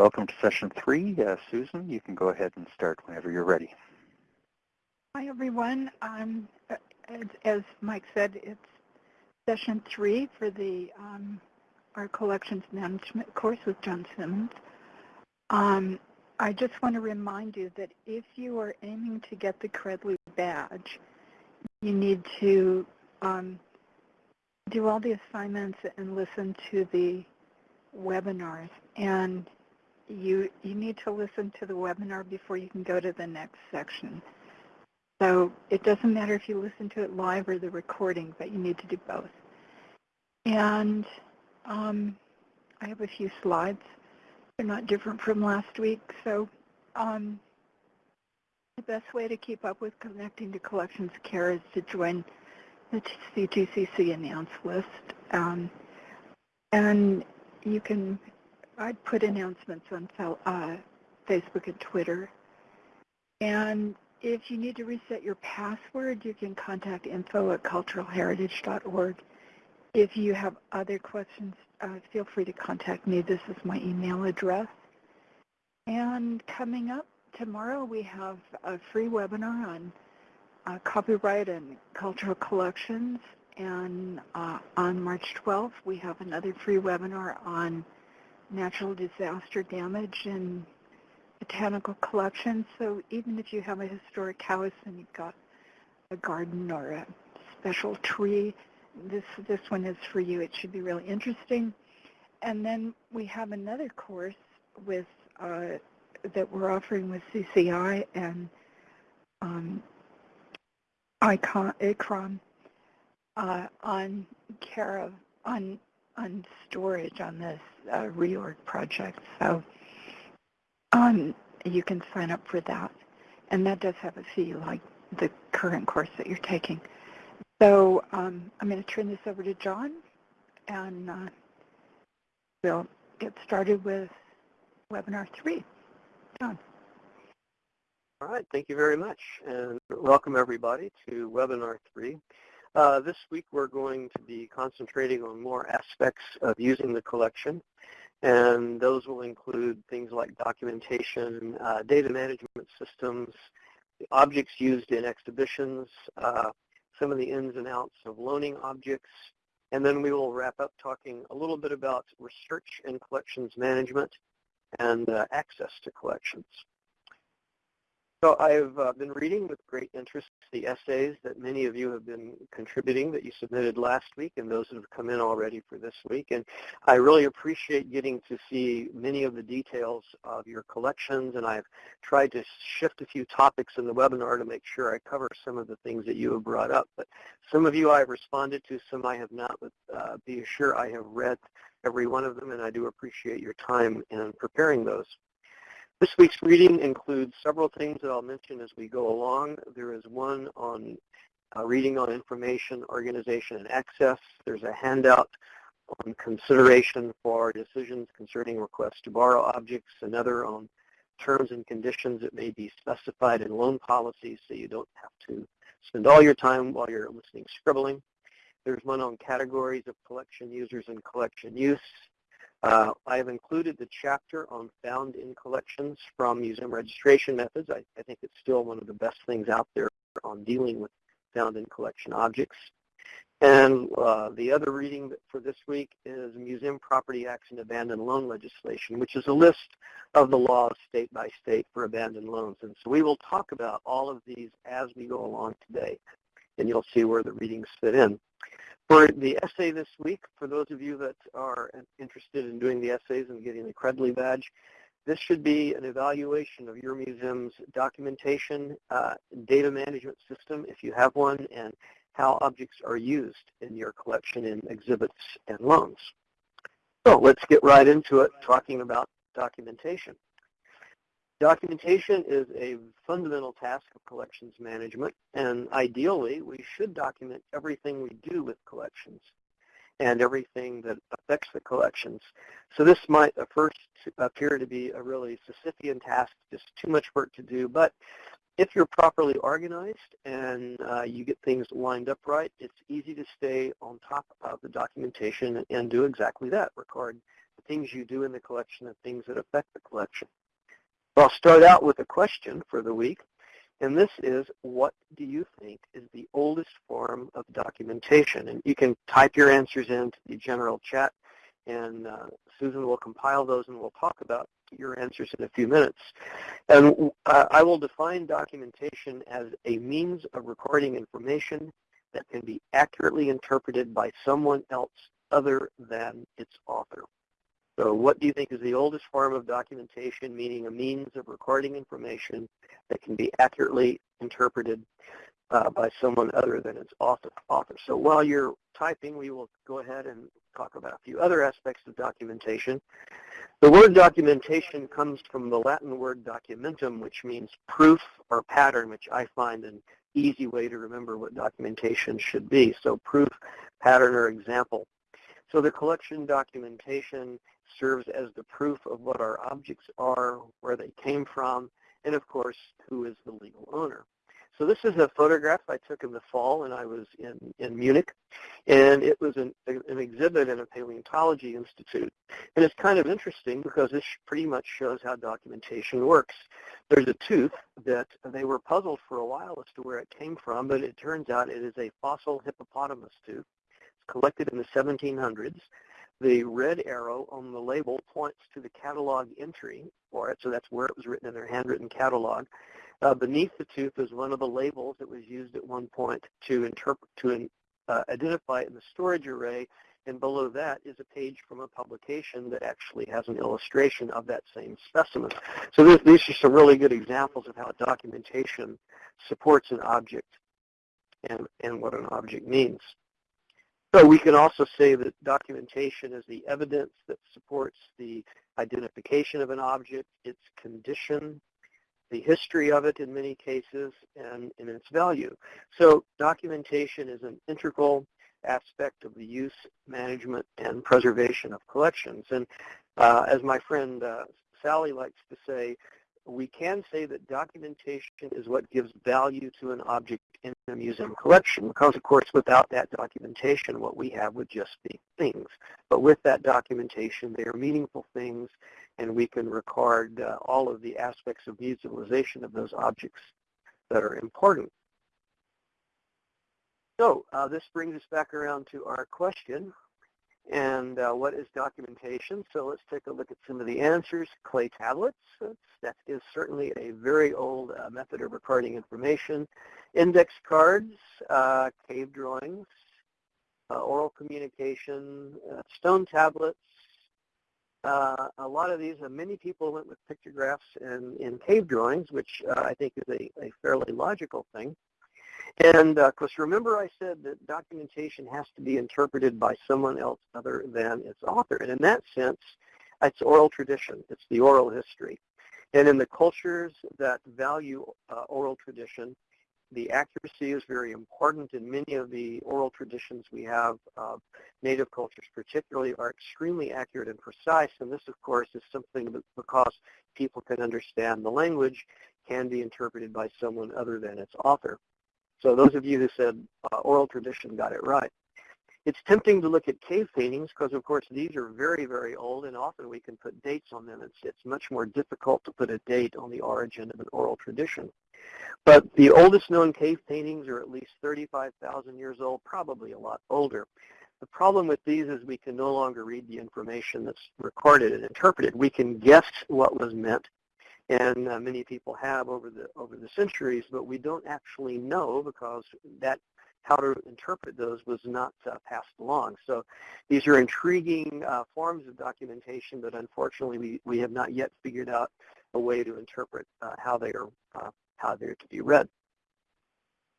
Welcome to session three. Uh, Susan, you can go ahead and start whenever you're ready. Hi, everyone. Um, as, as, Mike said, it's session three for the um, our collections management course with John Simmons. Um, I just want to remind you that if you are aiming to get the Credly badge, you need to um, do all the assignments and listen to the webinars. And you, you need to listen to the webinar before you can go to the next section. So it doesn't matter if you listen to it live or the recording, but you need to do both. And um, I have a few slides. They're not different from last week. So um, the best way to keep up with connecting to collections care is to join the CTCC announce list. Um, and you can, I put announcements on uh, Facebook and Twitter. And if you need to reset your password, you can contact info at culturalheritage.org. If you have other questions, uh, feel free to contact me. This is my email address. And coming up tomorrow, we have a free webinar on uh, copyright and cultural collections. And uh, on March 12th, we have another free webinar on natural disaster damage and botanical collections. So even if you have a historic house and you've got a garden or a special tree, this, this one is for you. It should be really interesting. And then we have another course with uh, that we're offering with CCI and um, ICON, uh, on care of on on storage on this uh, reorg project. So um, you can sign up for that, and that does have a fee like the current course that you're taking. So um, I'm going to turn this over to John, and uh, we'll get started with webinar three. John. All right, thank you very much, and welcome everybody to webinar three. Uh, this week we're going to be concentrating on more aspects of using the collection, and those will include things like documentation, uh, data management systems, objects used in exhibitions, uh, some of the ins and outs of loaning objects, and then we will wrap up talking a little bit about research and collections management and uh, access to collections. So I've uh, been reading with great interest the essays that many of you have been contributing that you submitted last week and those that have come in already for this week. And I really appreciate getting to see many of the details of your collections and I've tried to shift a few topics in the webinar to make sure I cover some of the things that you have brought up. But some of you I've responded to, some I have not, but uh, be assured I have read every one of them and I do appreciate your time in preparing those. This week's reading includes several things that I'll mention as we go along. There is one on uh, reading on information, organization, and access. There's a handout on consideration for decisions concerning requests to borrow objects, another on terms and conditions that may be specified in loan policies so you don't have to spend all your time while you're listening scribbling. There's one on categories of collection users and collection use. Uh, I have included the chapter on found in collections from museum registration methods. I, I, think it's still one of the best things out there on dealing with found in collection objects. And uh, the other reading for this week is Museum Property Acts and Abandoned Loan Legislation, which is a list of the laws state by state for abandoned loans. And so we will talk about all of these as we go along today, and you'll see where the readings fit in. For the essay this week, for those of you that are interested in doing the essays and getting the Credly badge, this should be an evaluation of your museum's documentation, uh, data management system, if you have one, and how objects are used in your collection in exhibits and loans. So let's get right into it, talking about documentation. Documentation is a fundamental task of collections management, and ideally we should document everything we do with collections and everything that affects the collections. So this might at first appear to be a really Sisyphean task, just too much work to do, but if you're properly organized and uh, you get things lined up right, it's easy to stay on top of the documentation and do exactly that, record the things you do in the collection and things that affect the collection. I'll start out with a question for the week, and this is, what do you think is the oldest form of documentation? And you can type your answers into the general chat, and uh, Susan will compile those, and we'll talk about your answers in a few minutes. And uh, I will define documentation as a means of recording information that can be accurately interpreted by someone else other than its author. So what do you think is the oldest form of documentation, meaning a means of recording information that can be accurately interpreted uh, by someone other than its author, author? So while you're typing, we will go ahead and talk about a few other aspects of documentation. The word documentation comes from the Latin word documentum, which means proof or pattern, which I find an easy way to remember what documentation should be. So proof, pattern, or example. So the collection documentation serves as the proof of what our objects are, where they came from, and of course, who is the legal owner. So this is a photograph I took in the fall when I was in, in Munich, and it was an, an exhibit in a paleontology institute. And it's kind of interesting because this pretty much shows how documentation works. There's a tooth that they were puzzled for a while as to where it came from, but it turns out it is a fossil hippopotamus tooth. It's collected in the 1700s. The red arrow on the label points to the catalog entry for it, so that's where it was written in their handwritten catalog. Uh, beneath the tooth is one of the labels that was used at one point to interpret to uh, identify it in the storage array, and below that is a page from a publication that actually has an illustration of that same specimen. So this, these are some really good examples of how documentation supports an object and, and what an object means. So we can also say that documentation is the evidence that supports the identification of an object, its condition, the history of it in many cases, and, and its value. So documentation is an integral aspect of the use, management, and preservation of collections. And uh, as my friend uh, Sally likes to say, we can say that documentation is what gives value to an object in a museum collection because, of course, without that documentation, what we have would just be things. But with that documentation, they are meaningful things, and we can record uh, all of the aspects of utilization of those objects that are important. So uh, this brings us back around to our question, and uh, what is documentation? So let's take a look at some of the answers. Clay tablets, that is certainly a very old uh, method of recording information. Index cards, uh, cave drawings, uh, oral communication, uh, stone tablets. Uh, a lot of these, many people went with pictographs and in cave drawings, which I think is a, a fairly logical thing. And of uh, course, remember I said that documentation has to be interpreted by someone else other than its author. And in that sense, it's oral tradition. It's the oral history. And in the cultures that value uh, oral tradition, the accuracy is very important. In many of the oral traditions we have, uh, native cultures particularly, are extremely accurate and precise. And this, of course, is something that because people can understand the language, can be interpreted by someone other than its author. So those of you who said uh, oral tradition got it right. It's tempting to look at cave paintings because, of course, these are very, very old, and often we can put dates on them. It's, it's much more difficult to put a date on the origin of an oral tradition. But the oldest known cave paintings are at least 35,000 years old, probably a lot older. The problem with these is we can no longer read the information that's recorded and interpreted. We can guess what was meant and uh, many people have over the over the centuries, but we don't actually know because that how to interpret those was not uh, passed along. So these are intriguing uh, forms of documentation, but unfortunately we, we have not yet figured out a way to interpret uh, how they are uh, how they're to be read.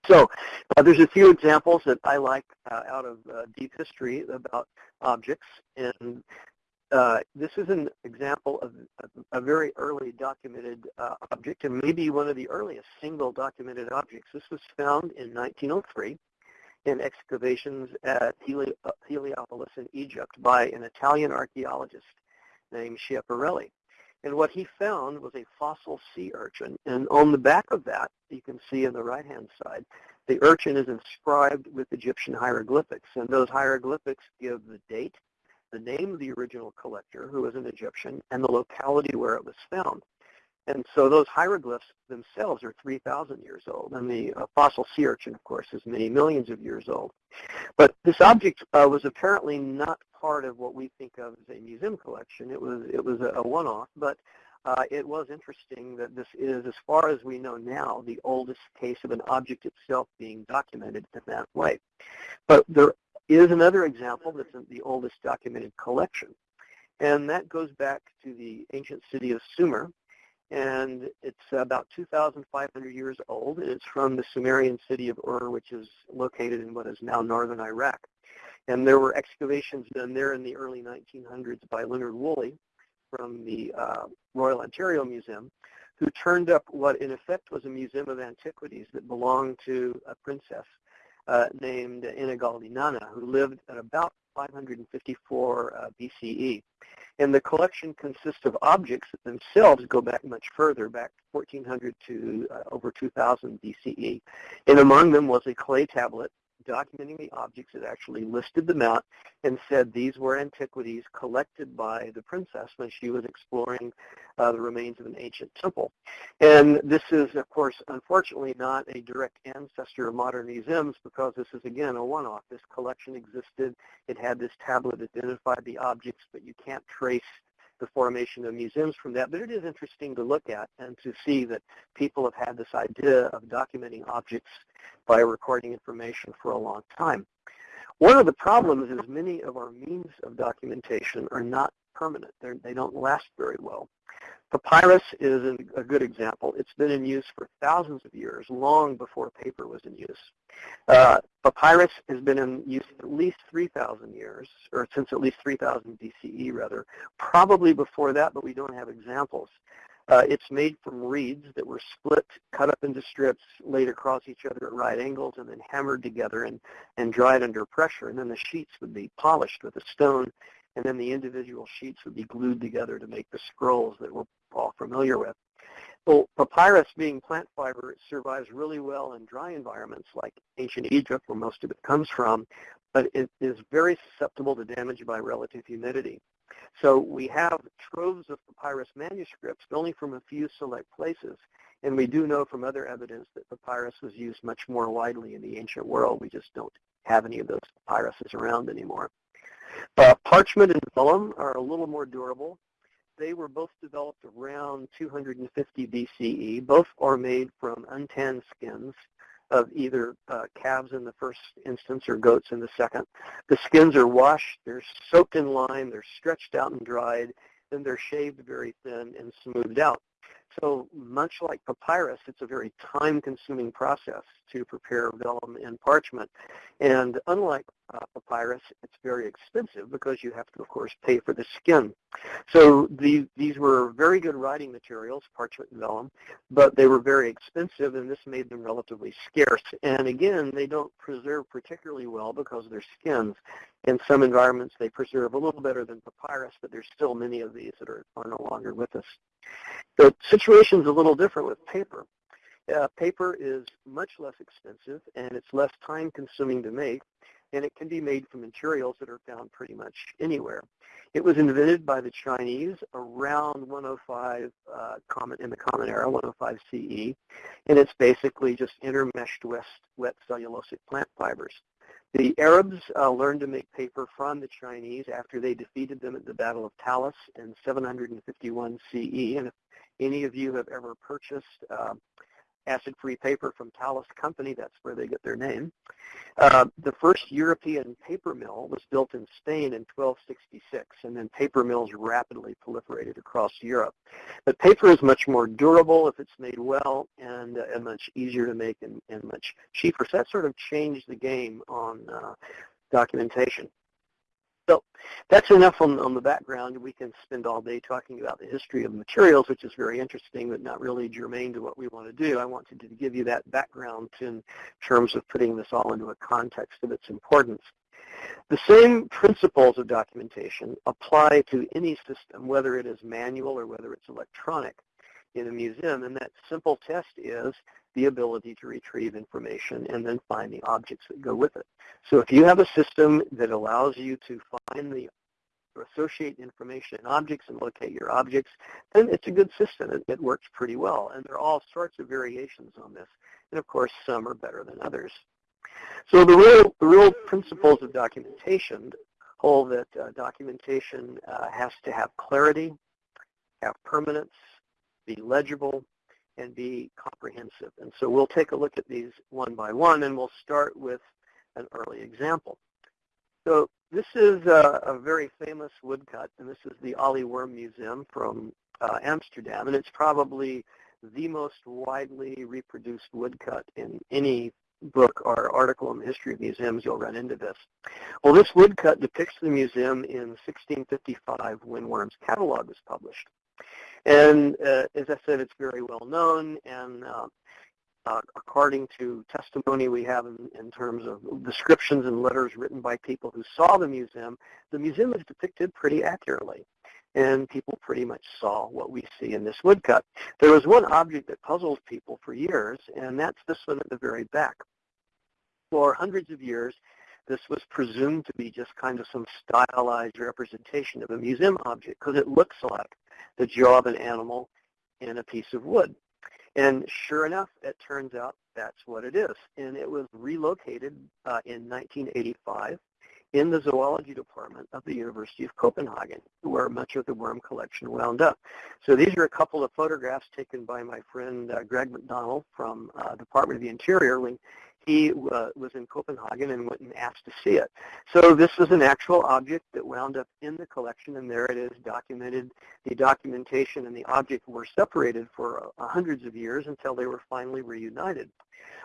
So uh, there's a few examples that I like uh, out of uh, deep history about objects, and uh, this is an example of a, a very early documented uh, object and maybe one of the earliest single documented objects. This was found in 1903 in excavations at Heli Heliopolis in Egypt by an Italian archaeologist named Schiaparelli. And what he found was a fossil sea urchin. And on the back of that, you can see on the right-hand side, the urchin is inscribed with Egyptian hieroglyphics. And those hieroglyphics give the date the name of the original collector, who was an Egyptian, and the locality where it was found. And so those hieroglyphs themselves are 3,000 years old, and the uh, fossil sea urchin, of course, is many millions of years old. But this object uh, was apparently not part of what we think of as a museum collection. It was it was a, a one-off, but uh, it was interesting that this is, as far as we know now, the oldest case of an object itself being documented in that way. But there is another example that's the oldest documented collection, and that goes back to the ancient city of Sumer, and it's about 2,500 years old, and it's from the Sumerian city of Ur, which is located in what is now northern Iraq. And there were excavations done there in the early 1900s by Leonard Woolley from the uh, Royal Ontario Museum, who turned up what in effect was a museum of antiquities that belonged to a princess uh, named Ennigaldi-Nanna, who lived at about 554 uh, BCE. And the collection consists of objects that themselves go back much further, back 1400 to uh, over 2000 BCE. And among them was a clay tablet documenting the objects. It actually listed them out and said these were antiquities collected by the princess when she was exploring uh, the remains of an ancient temple. And this is, of course, unfortunately not a direct ancestor of modern museums because this is, again, a one-off. This collection existed. It had this tablet identified the objects, but you can't trace the formation of museums from that, but it is interesting to look at and to see that people have had this idea of documenting objects by recording information for a long time. One of the problems is many of our means of documentation are not permanent. They're, they do not last very well. Papyrus is a good example. It's been in use for thousands of years, long before paper was in use. Uh, papyrus has been in use at least 3,000 years, or since at least 3,000 BCE rather. Probably before that, but we don't have examples. Uh, it's made from reeds that were split, cut up into strips, laid across each other at right angles, and then hammered together and, and dried under pressure. And then the sheets would be polished with a stone and then the individual sheets would be glued together to make the scrolls that we're all familiar with. Well, papyrus being plant fiber survives really well in dry environments like ancient Egypt, where most of it comes from, but it is very susceptible to damage by relative humidity. So we have troves of papyrus manuscripts, only from a few select places. And we do know from other evidence that papyrus was used much more widely in the ancient world. We just don't have any of those papyruses around anymore. Uh, parchment and vellum are a little more durable. They were both developed around 250 BCE. Both are made from untanned skins of either uh, calves in the first instance or goats in the second. The skins are washed, they're soaked in lime, they're stretched out and dried, then they're shaved very thin and smoothed out. So much like papyrus, it's a very time-consuming process to prepare vellum and parchment. And unlike uh, papyrus, it's very expensive because you have to, of course, pay for the skin. So the, these were very good writing materials, parchment and vellum, but they were very expensive, and this made them relatively scarce. And again, they don't preserve particularly well because of their skins. In some environments, they preserve a little better than papyrus, but there's still many of these that are, are no longer with us. The situation's a little different with paper. Uh, paper is much less expensive and it's less time consuming to make and it can be made from materials that are found pretty much anywhere. It was invented by the Chinese around 105 uh, common, in the Common Era, 105 CE, and it's basically just intermeshed wet, wet cellulosic plant fibers. The Arabs uh, learned to make paper from the Chinese after they defeated them at the Battle of Talas in 751 CE, and if any of you have ever purchased uh, acid-free paper from Talas Company, that's where they get their name. Uh, the first European paper mill was built in Spain in 1266, and then paper mills rapidly proliferated across Europe. But paper is much more durable if it's made well and, uh, and much easier to make and, and, much cheaper. So that sort of changed the game on uh, documentation. So that's enough on, on the background. We can spend all day talking about the history of materials, which is very interesting, but not really germane to what we want to do. I wanted to give you that background in terms of putting this all into a context of its importance. The same principles of documentation apply to any system, whether it is manual or whether it's electronic in a museum, and that simple test is the ability to retrieve information and then find the objects that go with it. So if you have a system that allows you to find the associate information and objects and locate your objects, then it's a good system. It, it works pretty well. And there are all sorts of variations on this. And of course, some are better than others. So the real, the real principles of documentation hold that uh, documentation uh, has to have clarity, have permanence, be legible, and be comprehensive. And so we'll take a look at these one by one, and we'll start with an early example. So this is a, a very famous woodcut, and this is the Ole Worm Museum from uh, Amsterdam, and it's probably the most widely reproduced woodcut in any book or article in the history of museums, you'll run into this. Well, this woodcut depicts the museum in 1655 when Worm's catalog was published. And uh, as I said, it's very well known, and uh, uh, according to testimony we have in, in, terms of descriptions and letters written by people who saw the museum, the museum is depicted pretty accurately. And people pretty much saw what we see in this woodcut. There was one object that puzzled people for years, and that's this one at the very back. For hundreds of years, this was presumed to be just kind of some stylized representation of a museum object because it looks like the jaw of an animal in a piece of wood. And sure enough, it turns out that's what it is. And it was relocated uh, in 1985 in the zoology department of the University of Copenhagen, where much of the worm collection wound up. So these are a couple of photographs taken by my friend uh, Greg McDonald from uh, Department of the Interior when he uh, was in Copenhagen and went and asked to see it. So this is an actual object that wound up in the collection, and there it is documented. The documentation and the object were separated for uh, hundreds of years until they were finally reunited.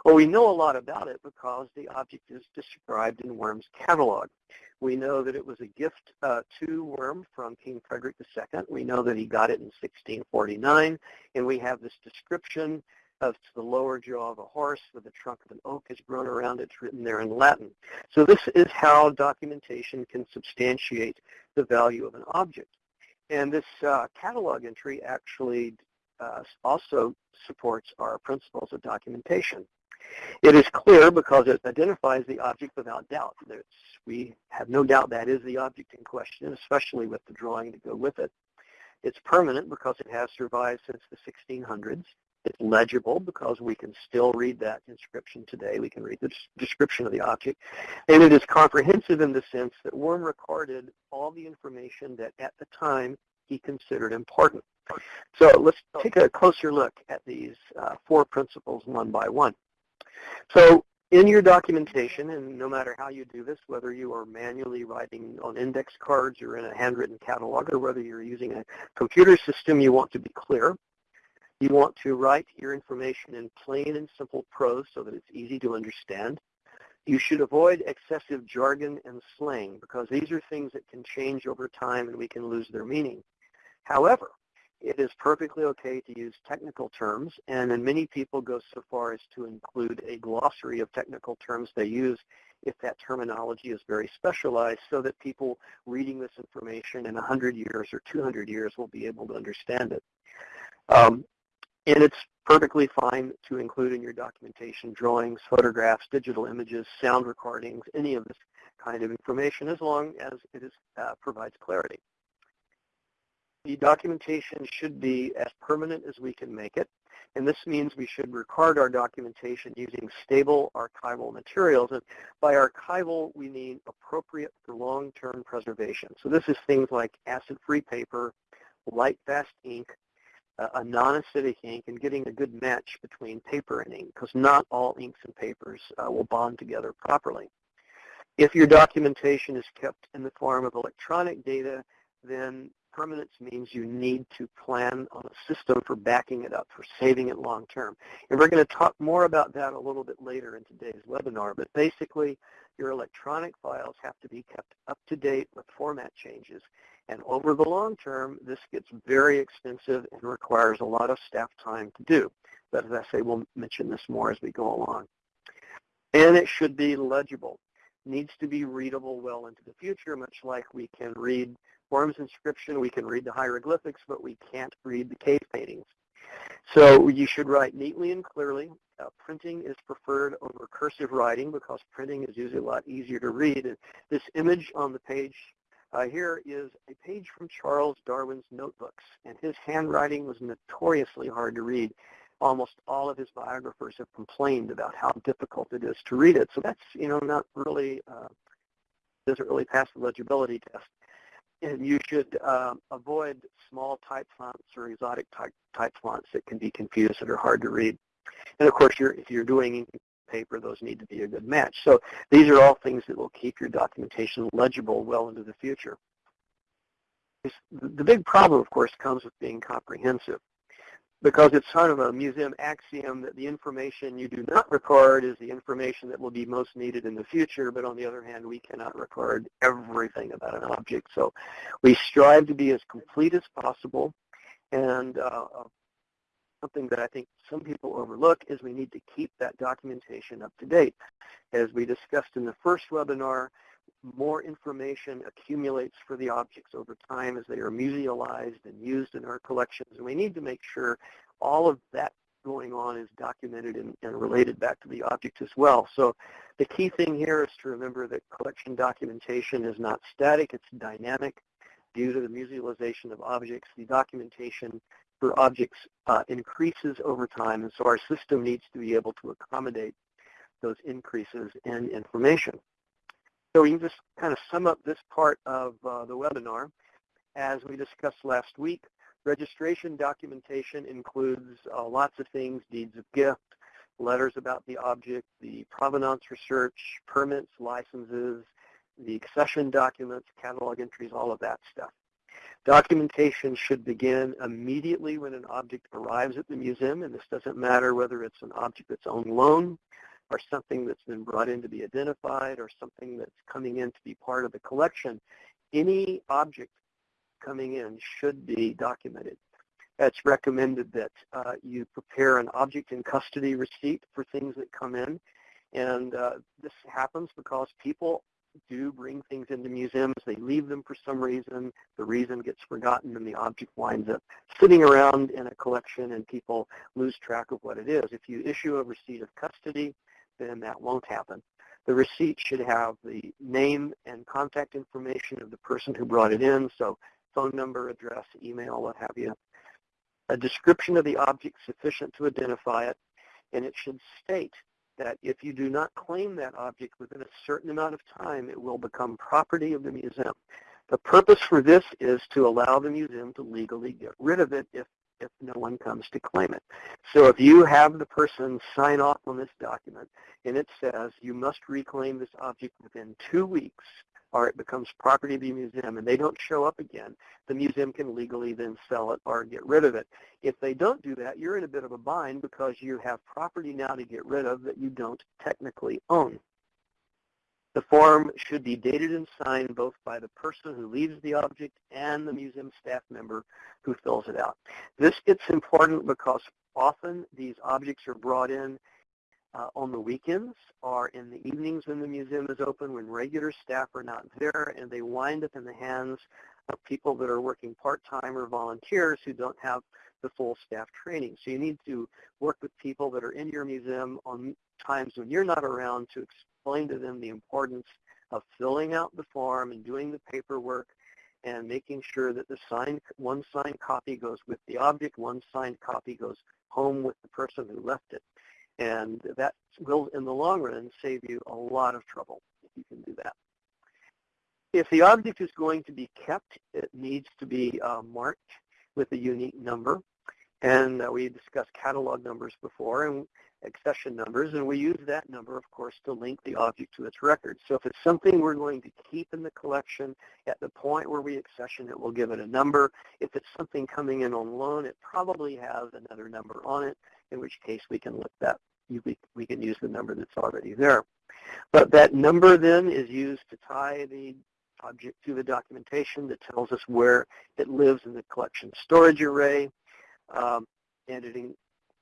Well, we know a lot about it because the object is described in Worm's catalog. We know that it was a gift uh, to Worm from King Frederick II. We know that he got it in 1649, and we have this description of the lower jaw of a horse with the trunk of an oak has grown around. It's written there in Latin. So this is how documentation can substantiate the value of an object. And this uh, catalog entry actually uh, also supports our principles of documentation. It is clear because it identifies the object without doubt. There's, we have no doubt that is the object in question, especially with the drawing to go with it. It's permanent because it has survived since the 1600s. It's legible because we can still read that inscription today. We can read the description of the object. And it is comprehensive in the sense that Worm recorded all the information that at the time he considered important. So let's take a closer look at these uh, four principles one by one. So in your documentation, and no matter how you do this, whether you are manually writing on index cards or in a handwritten catalog, or whether you're using a computer system, you want to be clear. You want to write your information in plain and simple prose so that it's easy to understand. You should avoid excessive jargon and slang because these are things that can change over time and we can lose their meaning. However, it is perfectly okay to use technical terms, and then many people go so far as to include a glossary of technical terms they use if that terminology is very specialized so that people reading this information in 100 years or 200 years will be able to understand it. Um, and it's perfectly fine to include in your documentation drawings, photographs, digital images, sound recordings, any of this kind of information as long as it is, uh, provides clarity. The documentation should be as permanent as we can make it. And this means we should record our documentation using stable archival materials. And by archival, we mean appropriate for long-term preservation. So this is things like acid-free paper, light-fast ink, a non-acidic ink and getting a good match between paper and ink because not all inks and papers uh, will bond together properly. If your documentation is kept in the form of electronic data, then permanence means you need to plan on a system for backing it up, for saving it long term. And we're going to talk more about that a little bit later in today's webinar, but basically your electronic files have to be kept up to date with format changes. And over the long term, this gets very expensive and requires a lot of staff time to do. But as I say, we'll mention this more as we go along. And it should be legible. Needs to be readable well into the future, much like we can read Worm's inscription, we can read the hieroglyphics, but we can't read the cave paintings. So you should write neatly and clearly. Uh, printing is preferred over cursive writing because printing is usually a lot easier to read. And this image on the page Uh, here is a page from Charles Darwin's notebooks, and his handwriting was notoriously hard to read. Almost all of his biographers have complained about how difficult it is to read it. So that's, you know, not really, uh, doesn't really pass the legibility test. And you should uh, avoid small type fonts or exotic type, type fonts that can be confused and are hard to read. And of course, you're, if you're doing paper, those need to be a good match. So these are all things that will keep your documentation legible well into the future. The big problem, of course, comes with being comprehensive because it's sort of a museum axiom that the information you do not record is the information that will be most needed in the future, but on the other hand, we cannot record everything about an object. So we strive to be as complete as possible, and uh, something that I think some people overlook is we need to keep that documentation up to date. As we discussed in the first webinar, more information accumulates for the objects over time as they are musealized and used in our collections. And we need to make sure all of that going on is documented and, and, related back to the object as well. So the key thing here is to remember that collection documentation is not static, it's dynamic. Due to the musealization of objects, the documentation for objects uh, increases over time, and so our system needs to be able to accommodate those increases in information. So we can just kind of sum up this part of uh, the webinar. As we discussed last week, registration documentation includes uh, lots of things, deeds of gift, letters about the object, the provenance research, permits, licenses, the accession documents, catalog entries, all of that stuff. Documentation should begin immediately when an object arrives at the museum, and this doesn't matter whether it's an object that's on loan or something that's been brought in to be identified or something that's coming in to be part of the collection. Any object coming in should be documented. It's recommended that uh, you prepare an object in custody receipt for things that come in. And uh, this happens because people do bring things into museums. They leave them for some reason. The reason gets forgotten and the object winds up sitting around in a collection and people lose track of what it is. If you issue a receipt of custody, then that won't happen. The receipt should have the name and contact information of the person who brought it in, so phone number, address, email, what have you. A description of the object sufficient to identify it, and it should state that if you do not claim that object within a certain amount of time, it will become property of the museum. The purpose for this is to allow the museum to legally get rid of it if, if no one comes to claim it. So if you have the person sign off on this document and it says you must reclaim this object within two weeks or it becomes property of the museum and they don't show up again, the museum can legally then sell it or get rid of it. If they don't do that, you're in a bit of a bind because you have property now to get rid of that you don't technically own. The form should be dated and signed both by the person who leaves the object and the museum staff member who fills it out. This gets important because often these objects are brought in Uh, on the weekends or in the evenings when the museum is open when regular staff are not there and they wind up in the hands of people that are working part-time or volunteers who don't have the full staff training. So you need to work with people that are in your museum on times when you're not around to explain to them the importance of filling out the form and doing the paperwork and making sure that the signed, one signed copy goes with the object, one signed copy goes home with the person who left it. And that will, in the long run, save you a lot of trouble if you can do that. If the object is going to be kept, it needs to be uh, marked with a unique number. And uh, we discussed catalog numbers before and accession numbers, and we use that number, of course, to link the object to its record. So if it's something we're going to keep in the collection, at the point where we accession it, we'll give it a number. If it's something coming in on loan, it probably has another number on it in which case we can look that we, we can use the number that's already there. But that number then is used to tie the object to the documentation that tells us where it lives in the collection storage array. Um, and it,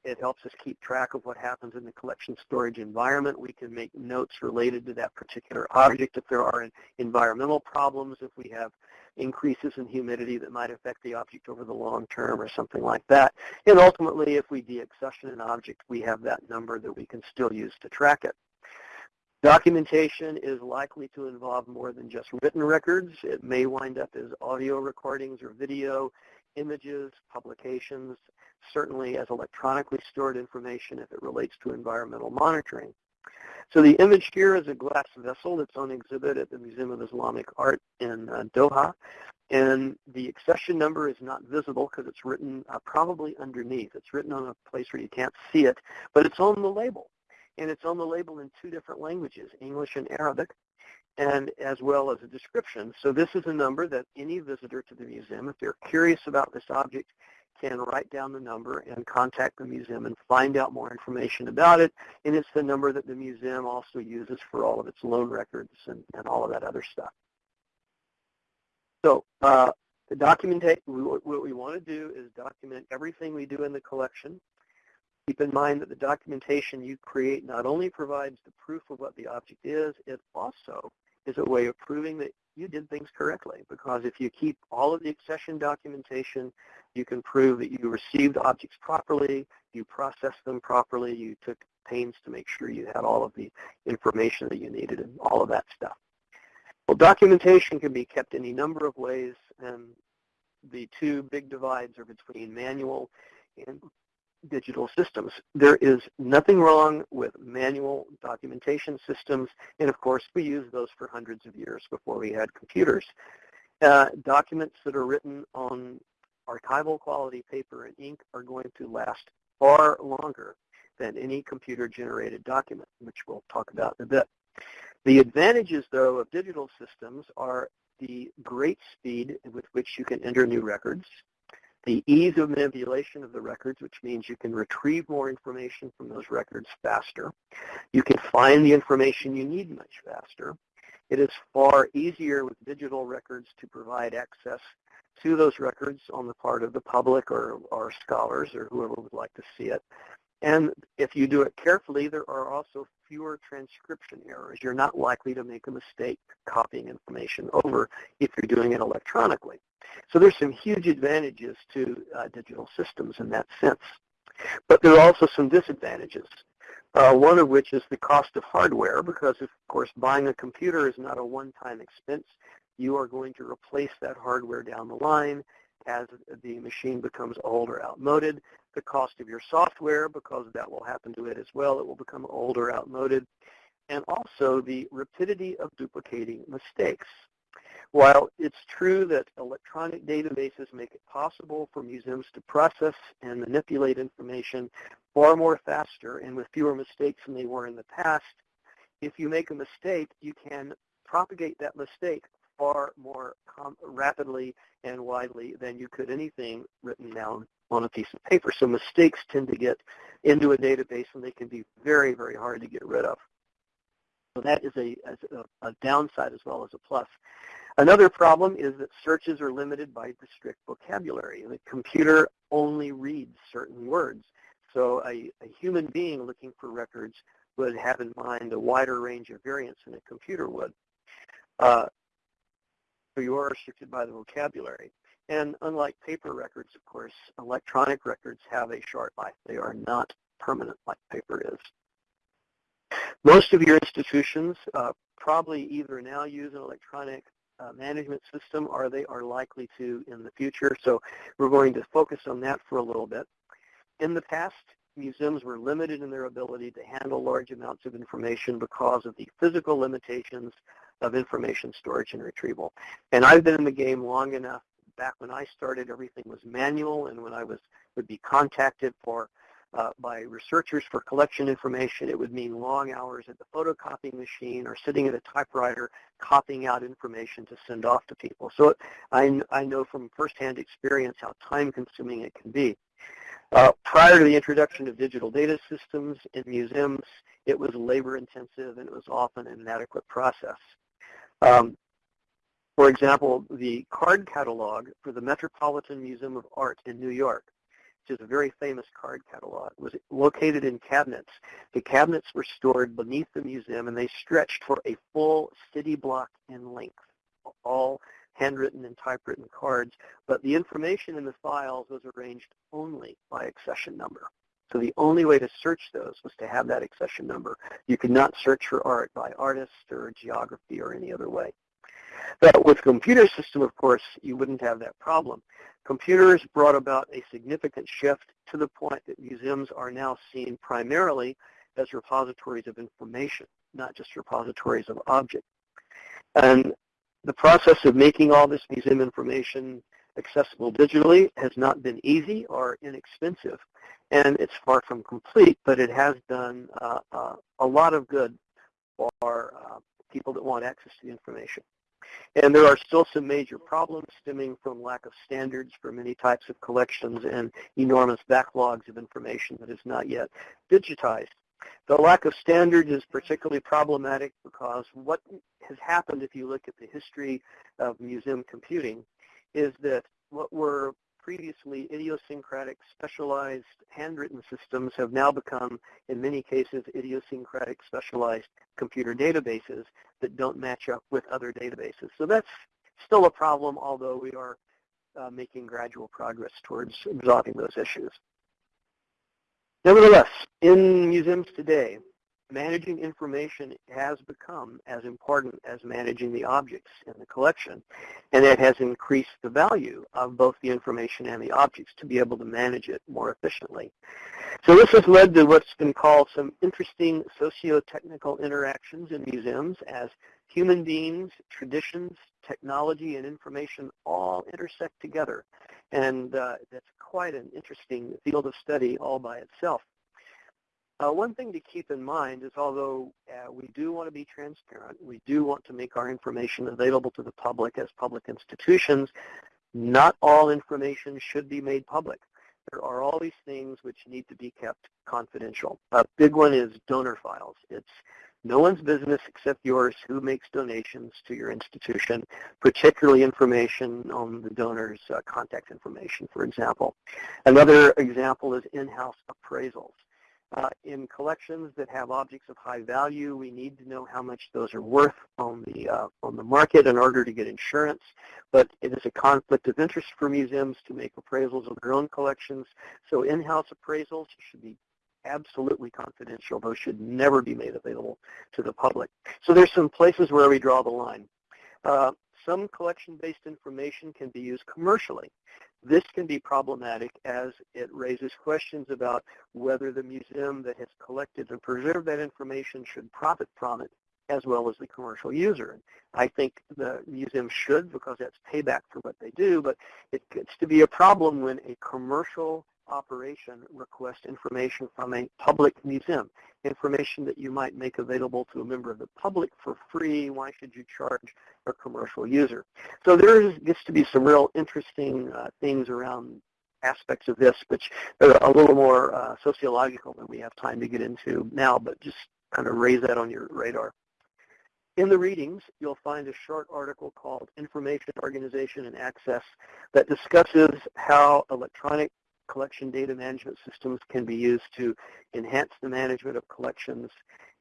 it helps us keep track of what happens in the collection storage environment. We can make notes related to that particular object if there are environmental problems, if we have increases in humidity that might affect the object over the long term or something like that. And ultimately, if we deaccession an object, we have that number that we can still use to track it. Documentation is likely to involve more than just written records. It may wind up as audio recordings or video, images, publications, certainly as electronically stored information if it relates to environmental monitoring. So the image here is a glass vessel that's on exhibit at the Museum of Islamic Art in uh, Doha. And the accession number is not visible because it's written uh, probably underneath. It's written on a place where you can't see it, but it's on the label and it's on the label in two different languages, English and Arabic, and as well as a description. So this is a number that any visitor to the museum, if they're curious about this object, can write down the number and contact the museum and find out more information about it. And it's the number that the museum also uses for all of its loan records and, and all of that other stuff. So uh, the documentation, what we want to do is document everything we do in the collection Keep in mind that the documentation you create not only provides the proof of what the object is, it also is a way of proving that you did things correctly. Because if you keep all of the accession documentation, you can prove that you received objects properly, you processed them properly, you took pains to make sure you had all of the information that you needed and all of that stuff. Well, documentation can be kept any number of ways, and the two big divides are between manual and digital systems. There is nothing wrong with manual documentation systems, and of course we used those for hundreds of years before we had computers. Uh, documents that are written on archival quality paper and ink are going to last far longer than any computer-generated document, which we'll talk about in a bit. The advantages, though, of digital systems are the great speed with which you can enter new records, the ease of manipulation of the records, which means you can retrieve more information from those records faster. You can find the information you need much faster. It is far easier with digital records to provide access to those records on the part of the public or, or scholars or whoever would like to see it. And if you do it carefully, there are also fewer transcription errors. You're not likely to make a mistake copying information over if you're doing it electronically. So there's some huge advantages to uh, digital systems in that sense. But there are also some disadvantages, uh, one of which is the cost of hardware, because of course buying a computer is not a one-time expense. You are going to replace that hardware down the line as the machine becomes old or outmoded. The cost of your software, because that will happen to it as well, it will become old or outmoded. And also the rapidity of duplicating mistakes. While it's true that electronic databases make it possible for museums to process and manipulate information far more faster and with fewer mistakes than they were in the past, if you make a mistake, you can propagate that mistake far more rapidly and widely than you could anything written down on a piece of paper. So mistakes tend to get into a database and they can be very, very hard to get rid of. So that is a, a, a downside as well as a plus. Another problem is that searches are limited by the strict vocabulary. The computer only reads certain words. So a, a human being looking for records would have in mind a wider range of variants than a computer would. Uh, so you are restricted by the vocabulary. And unlike paper records, of course, electronic records have a short life. They are not permanent like paper is. Most of your institutions uh, probably either now use an electronic uh, management system are they are likely to in the future. So we're going to focus on that for a little bit. In the past, museums were limited in their ability to handle large amounts of information because of the physical limitations of information storage and retrieval. And I've been in the game long enough. Back when I started, everything was manual, and when I was would be contacted for uh, by researchers for collection information, it would mean long hours at the photocopying machine or sitting at a typewriter copying out information to send off to people. So I, I know from firsthand experience how time-consuming it can be. Uh, prior to the introduction of digital data systems in museums, it was labor-intensive and it was often an inadequate process. Um, for example, the card catalog for the Metropolitan Museum of Art in New York which is a very famous card catalog, was located in cabinets. The cabinets were stored beneath the museum, and they stretched for a full city block in length, all handwritten and typewritten cards, but the information in the files was arranged only by accession number. So the only way to search those was to have that accession number. You could not search for art by artist or geography or any other way. But with computer system, of course, you wouldn't have that problem. Computers brought about a significant shift to the point that museums are now seen primarily as repositories of information, not just repositories of objects. And the process of making all this museum information accessible digitally has not been easy or inexpensive. And it's far from complete, but it has done uh, uh, a lot of good for uh, people that want access to the information. And there are still some major problems stemming from lack of standards for many types of collections and enormous backlogs of information that is not yet digitized. The lack of standards is particularly problematic because what has happened if you look at the history of museum computing is that what were previously idiosyncratic, specialized, handwritten systems have now become, in many cases, idiosyncratic, specialized computer databases that don't match up with other databases. So that's still a problem, although we are uh, making gradual progress towards resolving those issues. Nevertheless, in museums today, managing information has become as important as managing the objects in the collection, and that has increased the value of both the information and the objects to be able to manage it more efficiently. So this has led to what's been called some interesting socio-technical interactions in museums as human beings, traditions, technology, and information all intersect together. And uh, that's quite an interesting field of study all by itself. Uh, one thing to keep in mind is although uh, we do want to be transparent, we do want to make our information available to the public as public institutions, not all information should be made public. There are all these things which need to be kept confidential. A big one is donor files. It's no one's business except yours who makes donations to your institution, particularly information on the donor's uh, contact information, for example. Another example is in-house appraisals. Uh, in collections that have objects of high value, we need to know how much those are worth on the uh, on the market in order to get insurance. But it is a conflict of interest for museums to make appraisals of their own collections. So in-house appraisals should be absolutely confidential. Those should never be made available to the public. So there's some places where we draw the line. Uh, some collection-based information can be used commercially. This can be problematic as it raises questions about whether the museum that has collected and preserved that information should profit from it as well as the commercial user. I think the museum should because that's payback for what they do, but it gets to be a problem when a commercial operation request information from a public museum, information that you might make available to a member of the public for free. Why should you charge a commercial user? So there gets to be some real interesting uh, things around aspects of this, which are a little more uh, sociological than we have time to get into now, but just kind of raise that on your radar. In the readings, you'll find a short article called Information Organization and Access that discusses how electronic collection data management systems can be used to enhance the management of collections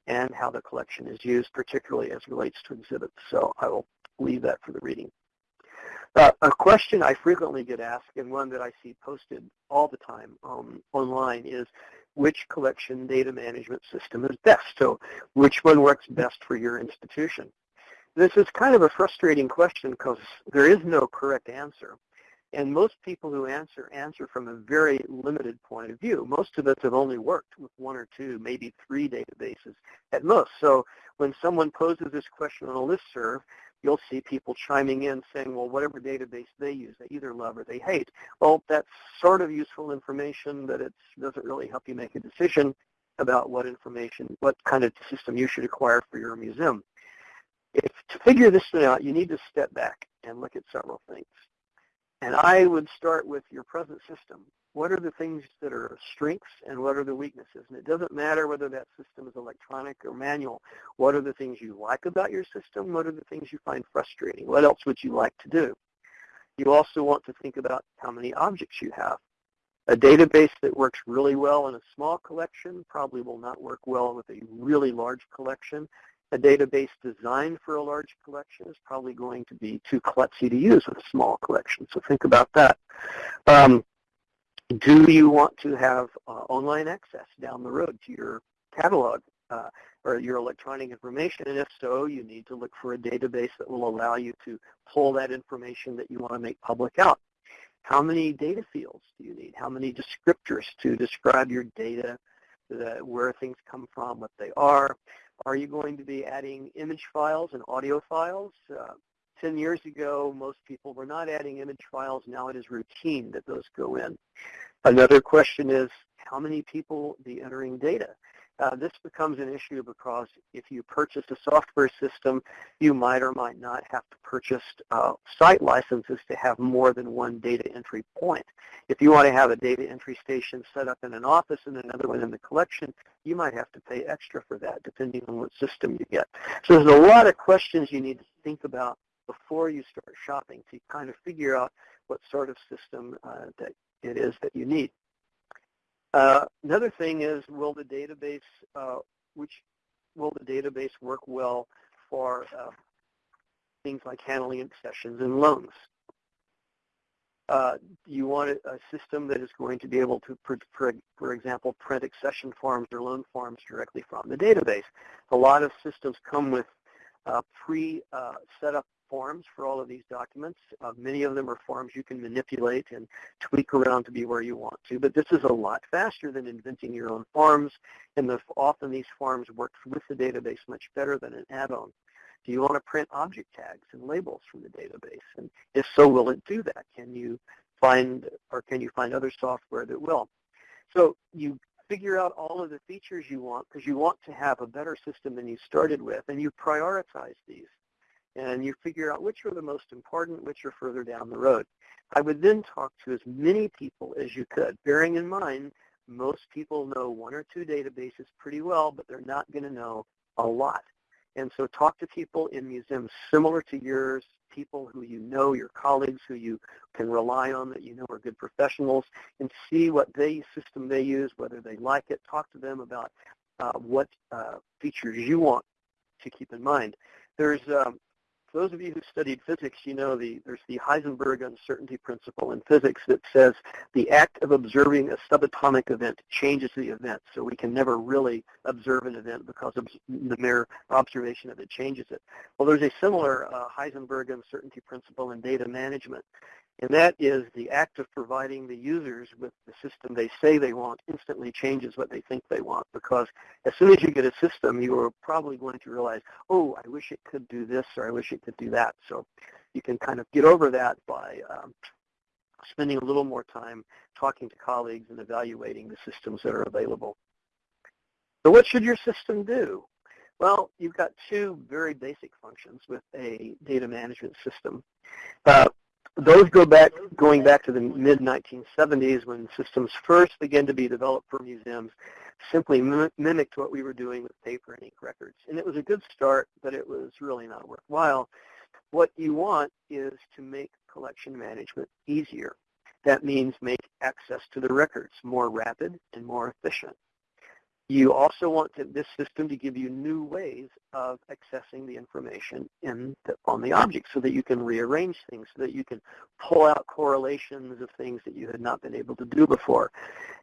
and how the collection is used, particularly as relates to exhibits. So I will leave that for the reading. Uh, a question I frequently get asked and one that I see posted all the time um, online is which collection data management system is best? So which one works best for your institution? This is kind of a frustrating question because there is no correct answer. And most people who answer, answer from a very limited point of view. Most of us have only worked with one or two, maybe three databases at most. So when someone poses this question on a listserv, you'll see people chiming in saying, well, whatever database they use, they either love or they hate. Well, that's sort of useful information, but it doesn't really help you make a decision about what information, what kind of system you should acquire for your museum. If to figure this thing out, you need to step back and look at several things. And I would start with your present system. What are the things that are strengths and what are the weaknesses? And it doesn't matter whether that system is electronic or manual. What are the things you like about your system? What are the things you find frustrating? What else would you like to do? You also want to think about how many objects you have. A database that works really well in a small collection probably will not work well with a really large collection a database designed for a large collection is probably going to be too klutzy to use with a small collection. So think about that. Um, Do you want to have uh, online access down the road to your catalog uh, or your electronic information? And if so, you need to look for a database that will allow you to pull that information that you want to make public out. How many data fields do you need? How many descriptors to describe your data, the, where things come from, what they are? Are you going to be adding image files and audio files? Uh, 10 years ago, most people were not adding image files. Now it is routine that those go in. Another question is, how many people be entering data? Uh, this becomes an issue because if you purchase a software system, you might or might not have to purchase uh, site licenses to have more than one data entry point. If you want to have a data entry station set up in an office and another one in the collection, you might have to pay extra for that depending on what system you get. So there's a lot of questions you need to think about before you start shopping to kind of figure out what sort of system uh, that it is that you need. Uh, another thing is, will the database, uh, which will the database work well for uh, things like handling accessions and loans? Uh, you want a, system that is going to be able to, for, for, for example, print accession forms or loan forms directly from the database. A lot of systems come with uh, pre-set up forms for all of these documents. Uh, many of them are forms you can manipulate and tweak around to be where you want to, but this is a lot faster than inventing your own forms, and the, often these forms work with the database much better than an add-on. Do you want to print object tags and labels from the database? And if so, will it do that? Can you find, or can you find other software that will? So you figure out all of the features you want because you want to have a better system than you started with, and you prioritize these and you figure out which are the most important, which are further down the road. I would then talk to as many people as you could, bearing in mind most people know one or two databases pretty well, but they're not going to know a lot. And so talk to people in museums similar to yours, people who you know, your colleagues who you can rely on that you know are good professionals, and see what they system they use, whether they like it. Talk to them about uh, what uh, features you want to keep in mind. There's um, for those of you who studied physics, you know the, there's the Heisenberg uncertainty principle in physics that says the act of observing a subatomic event changes the event. So we can never really observe an event because the mere observation of it changes it. Well, there's a similar uh, Heisenberg uncertainty principle in data management. And that is the act of providing the users with the system they say they want instantly changes what they think they want because as soon as you get a system, you are probably going to realize, oh, I wish it could do this or I wish it could do that. So you can kind of get over that by um, spending a little more time talking to colleagues and evaluating the systems that are available. So what should your system do? Well, you've got two very basic functions with a data management system. Uh, those go back, going back to the mid-1970s when systems first began to be developed for museums, simply mimicked what we were doing with paper and ink records. And it was a good start, but it was really not worthwhile. What you want is to make collection management easier. That means make access to the records more rapid and more efficient. You also want to, this system to give you new ways of accessing the information in the, on the object so that you can rearrange things, so that you can pull out correlations of things that you had not been able to do before.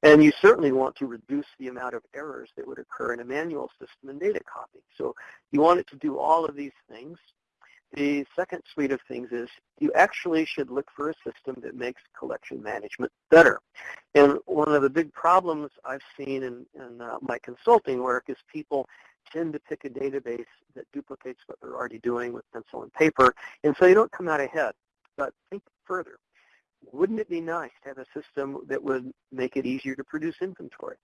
And you certainly want to reduce the amount of errors that would occur in a manual system and data copy. So you want it to do all of these things the second suite of things is you actually should look for a system that makes collection management better. And one of the big problems I've seen in, in uh, my consulting work is people tend to pick a database that duplicates what they're already doing with pencil and paper, and so you don't come out ahead. But think further. Wouldn't it be nice to have a system that would make it easier to produce inventories,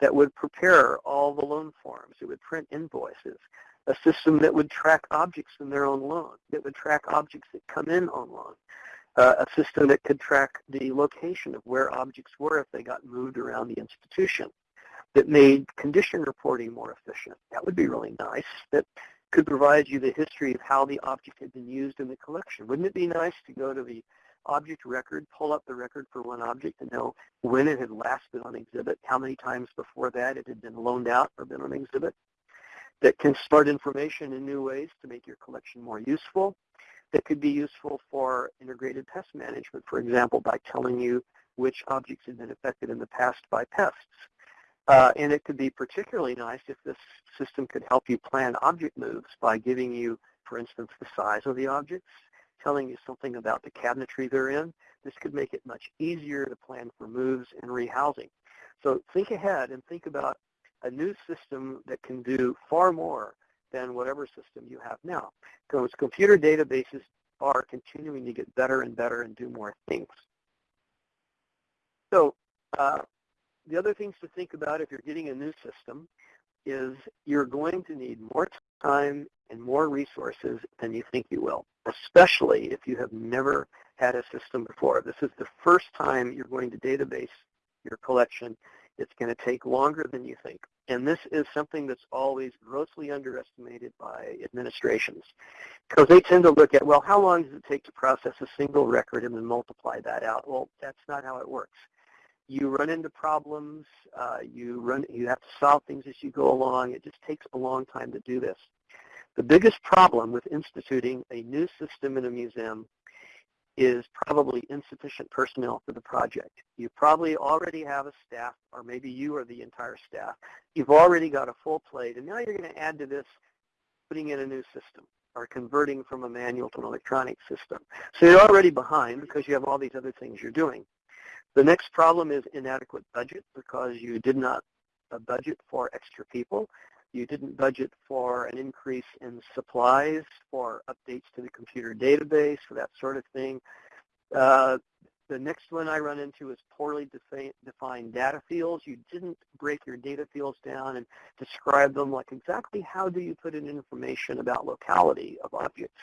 that would prepare all the loan forms, it would print invoices, a system that would track objects in their own loan, that would track objects that come in on loan, uh, a system that could track the location of where objects were if they got moved around the institution, that made condition reporting more efficient. That would be really nice. That could provide you the history of how the object had been used in the collection. Wouldn't it be nice to go to the object record, pull up the record for one object and know when it had last been on exhibit, how many times before that it had been loaned out or been on exhibit, that can start information in new ways to make your collection more useful, that could be useful for integrated pest management, for example, by telling you which objects have been affected in the past by pests. Uh, and it could be particularly nice if this system could help you plan object moves by giving you, for instance, the size of the objects, telling you something about the cabinetry they're in. This could make it much easier to plan for moves and rehousing. So think ahead and think about a new system that can do far more than whatever system you have now. Because computer databases are continuing to get better and better and do more things. So uh, the other things to think about if you're getting a new system is you're going to need more time and more resources than you think you will, especially if you have never had a system before. This is the first time you're going to database your collection. It's going to take longer than you think. And this is something that's always grossly underestimated by administrations because they tend to look at, well, how long does it take to process a single record and then multiply that out? Well, that's not how it works. You run into problems. Uh, you run. You have to solve things as you go along. It just takes a long time to do this. The biggest problem with instituting a new system in a museum is probably insufficient personnel for the project. You probably already have a staff, or maybe you are the entire staff. You've already got a full plate, and now you're going to add to this putting in a new system or converting from a manual to an electronic system. So you're already behind because you have all these other things you're doing. The next problem is inadequate budget because you did not uh, budget for extra people. You didn't budget for an increase in supplies, for updates to the computer database, for that sort of thing. Uh, the next one I run into is poorly defi defined data fields. You didn't break your data fields down and describe them like exactly how do you put in information about locality of objects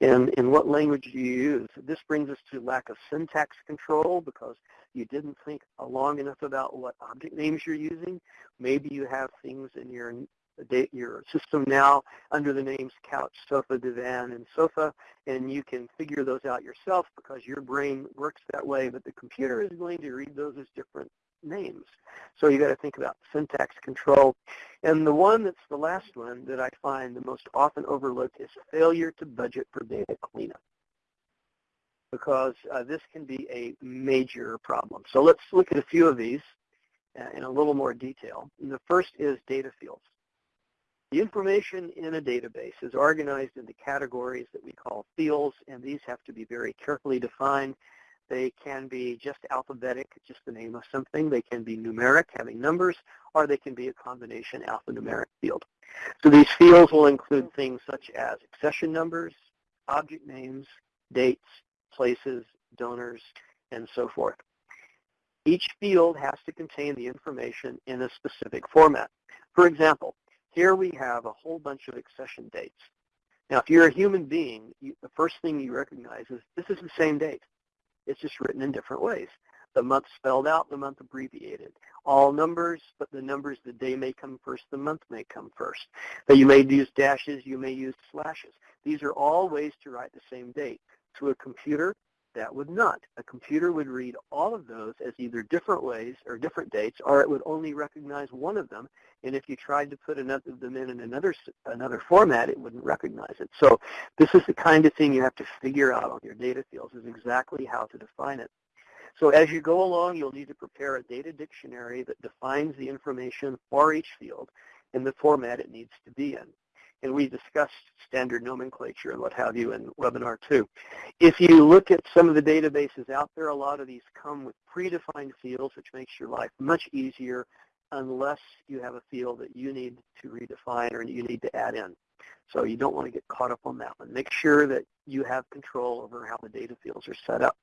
and in what language do you use. This brings us to lack of syntax control because you didn't think long enough about what object names you're using. Maybe you have things in your your system now under the names couch, sofa, divan, and sofa, and you can figure those out yourself because your brain works that way, but the computer is going to read those as different names. So you got to think about syntax control. And the one that's the last one that I find the most often overlooked is failure to budget for data cleanup because uh, this can be a major problem. So let's look at a few of these uh, in a little more detail. And the first is data fields. The information in a database is organized into categories that we call fields, and these have to be very carefully defined. They can be just alphabetic, just the name of something. They can be numeric, having numbers, or they can be a combination alphanumeric field. So these fields will include things such as accession numbers, object names, dates, places, donors, and so forth. Each field has to contain the information in a specific format. For example, here we have a whole bunch of accession dates. Now, if you're a human being, you, the first thing you recognize is this is the same date. It's just written in different ways. The month spelled out, the month abbreviated. All numbers, but the numbers, the day may come first, the month may come first. But you may use dashes, you may use slashes. These are all ways to write the same date. To a computer, that would not. A computer would read all of those as either different ways or different dates, or it would only recognize one of them. And if you tried to put another of them in, in another another format, it wouldn't recognize it. So this is the kind of thing you have to figure out on your data fields is exactly how to define it. So as you go along, you'll need to prepare a data dictionary that defines the information for each field in the format it needs to be in and we discussed standard nomenclature and what have you in webinar two. If you look at some of the databases out there, a lot of these come with predefined fields, which makes your life much easier unless you have a field that you need to redefine or you need to add in. So you don't want to get caught up on that one. Make sure that you have control over how the data fields are set up.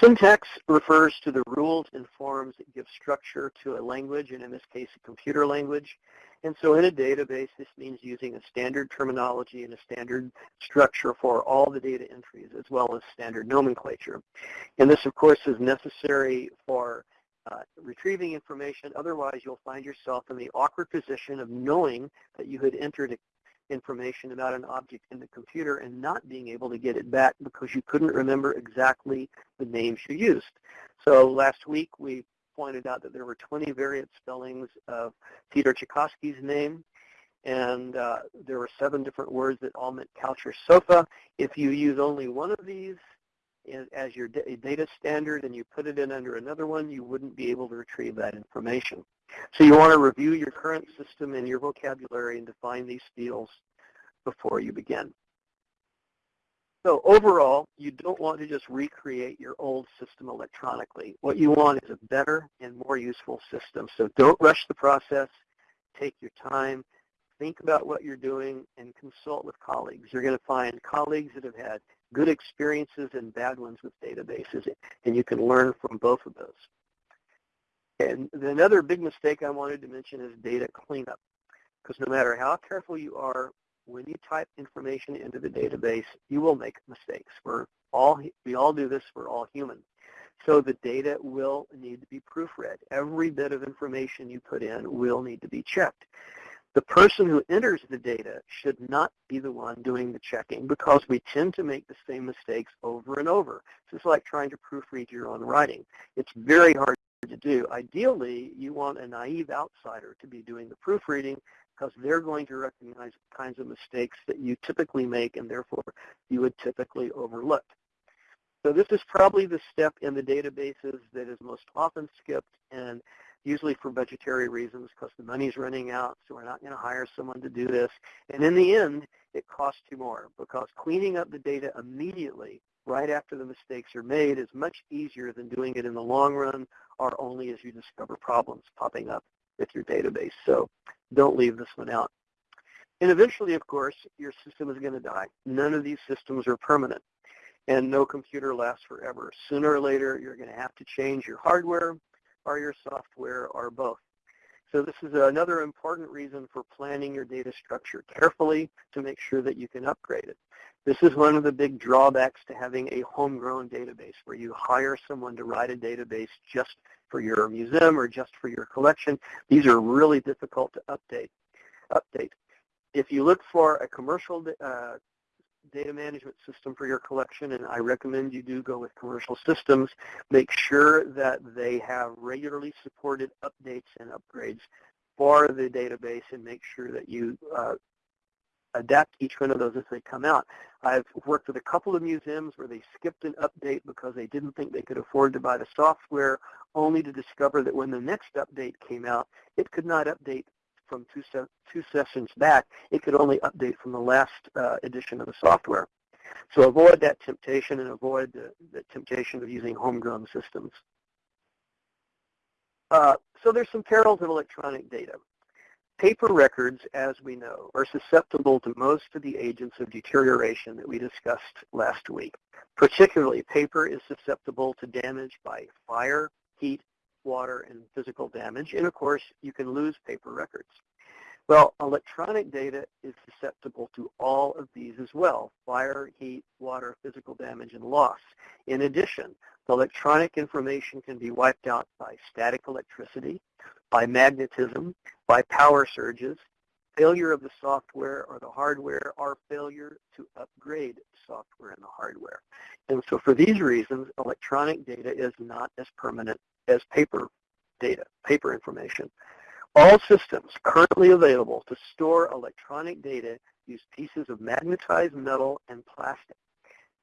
Syntax refers to the rules and forms that give structure to a language, and in this case, a computer language. And so in a database, this means using a standard terminology and a standard structure for all the data entries, as well as standard nomenclature. And this, of course, is necessary for uh, retrieving information. Otherwise, you'll find yourself in the awkward position of knowing that you had entered information about an object in the computer and not being able to get it back because you couldn't remember exactly the names you used. So last week we pointed out that there were 20 variant spellings of Peter Tchaikovsky's name and uh, there were seven different words that all meant couch or sofa. If you use only one of these as your data standard and you put it in under another one, you wouldn't be able to retrieve that information. So you want to review your current system and your vocabulary and define these fields before you begin. So overall, you don't want to just recreate your old system electronically. What you want is a better and more useful system. So don't rush the process. Take your time. Think about what you're doing and consult with colleagues. You're going to find colleagues that have had good experiences and bad ones with databases, and you can learn from both of those. And another big mistake I wanted to mention is data cleanup. Because no matter how careful you are, when you type information into the database, you will make mistakes. We're all, we all do this. We're all human. So the data will need to be proofread. Every bit of information you put in will need to be checked. The person who enters the data should not be the one doing the checking because we tend to make the same mistakes over and over. It's like trying to proofread your own writing. It's very hard to do. Ideally, you want a naive outsider to be doing the proofreading because they're going to recognize the kinds of mistakes that you typically make and therefore you would typically overlook. So this is probably the step in the databases that is most often skipped and usually for budgetary reasons because the money's running out, so we're not going to hire someone to do this. And in the end, it costs you more because cleaning up the data immediately right after the mistakes are made is much easier than doing it in the long run or only as you discover problems popping up with your database. So don't leave this one out. And eventually, of course, your system is going to die. None of these systems are permanent, and no computer lasts forever. Sooner or later, you're going to have to change your hardware or your software or both. So this is another important reason for planning your data structure carefully to make sure that you can upgrade it. This is one of the big drawbacks to having a homegrown database where you hire someone to write a database just for your museum or just for your collection. These are really difficult to update. Update. If you look for a commercial uh, data management system for your collection, and I recommend you do go with commercial systems, make sure that they have regularly supported updates and upgrades for the database and make sure that you uh, adapt each one of those as they come out. I've worked with a couple of museums where they skipped an update because they didn't think they could afford to buy the software, only to discover that when the next update came out, it could not update from two, se two sessions back. It could only update from the last uh, edition of the software. So avoid that temptation and avoid the, the temptation of using homegrown systems. Uh, so there's some perils of electronic data. Paper records, as we know, are susceptible to most of the agents of deterioration that we discussed last week. Particularly, paper is susceptible to damage by fire, heat, water, and physical damage. And of course, you can lose paper records. Well, electronic data is susceptible to all of these as well, fire, heat, water, physical damage, and loss. In addition, the electronic information can be wiped out by static electricity, by magnetism, by power surges, failure of the software or the hardware, or failure to upgrade software and the hardware. And so for these reasons, electronic data is not as permanent as paper data, paper information. All systems currently available to store electronic data use pieces of magnetized metal and plastic.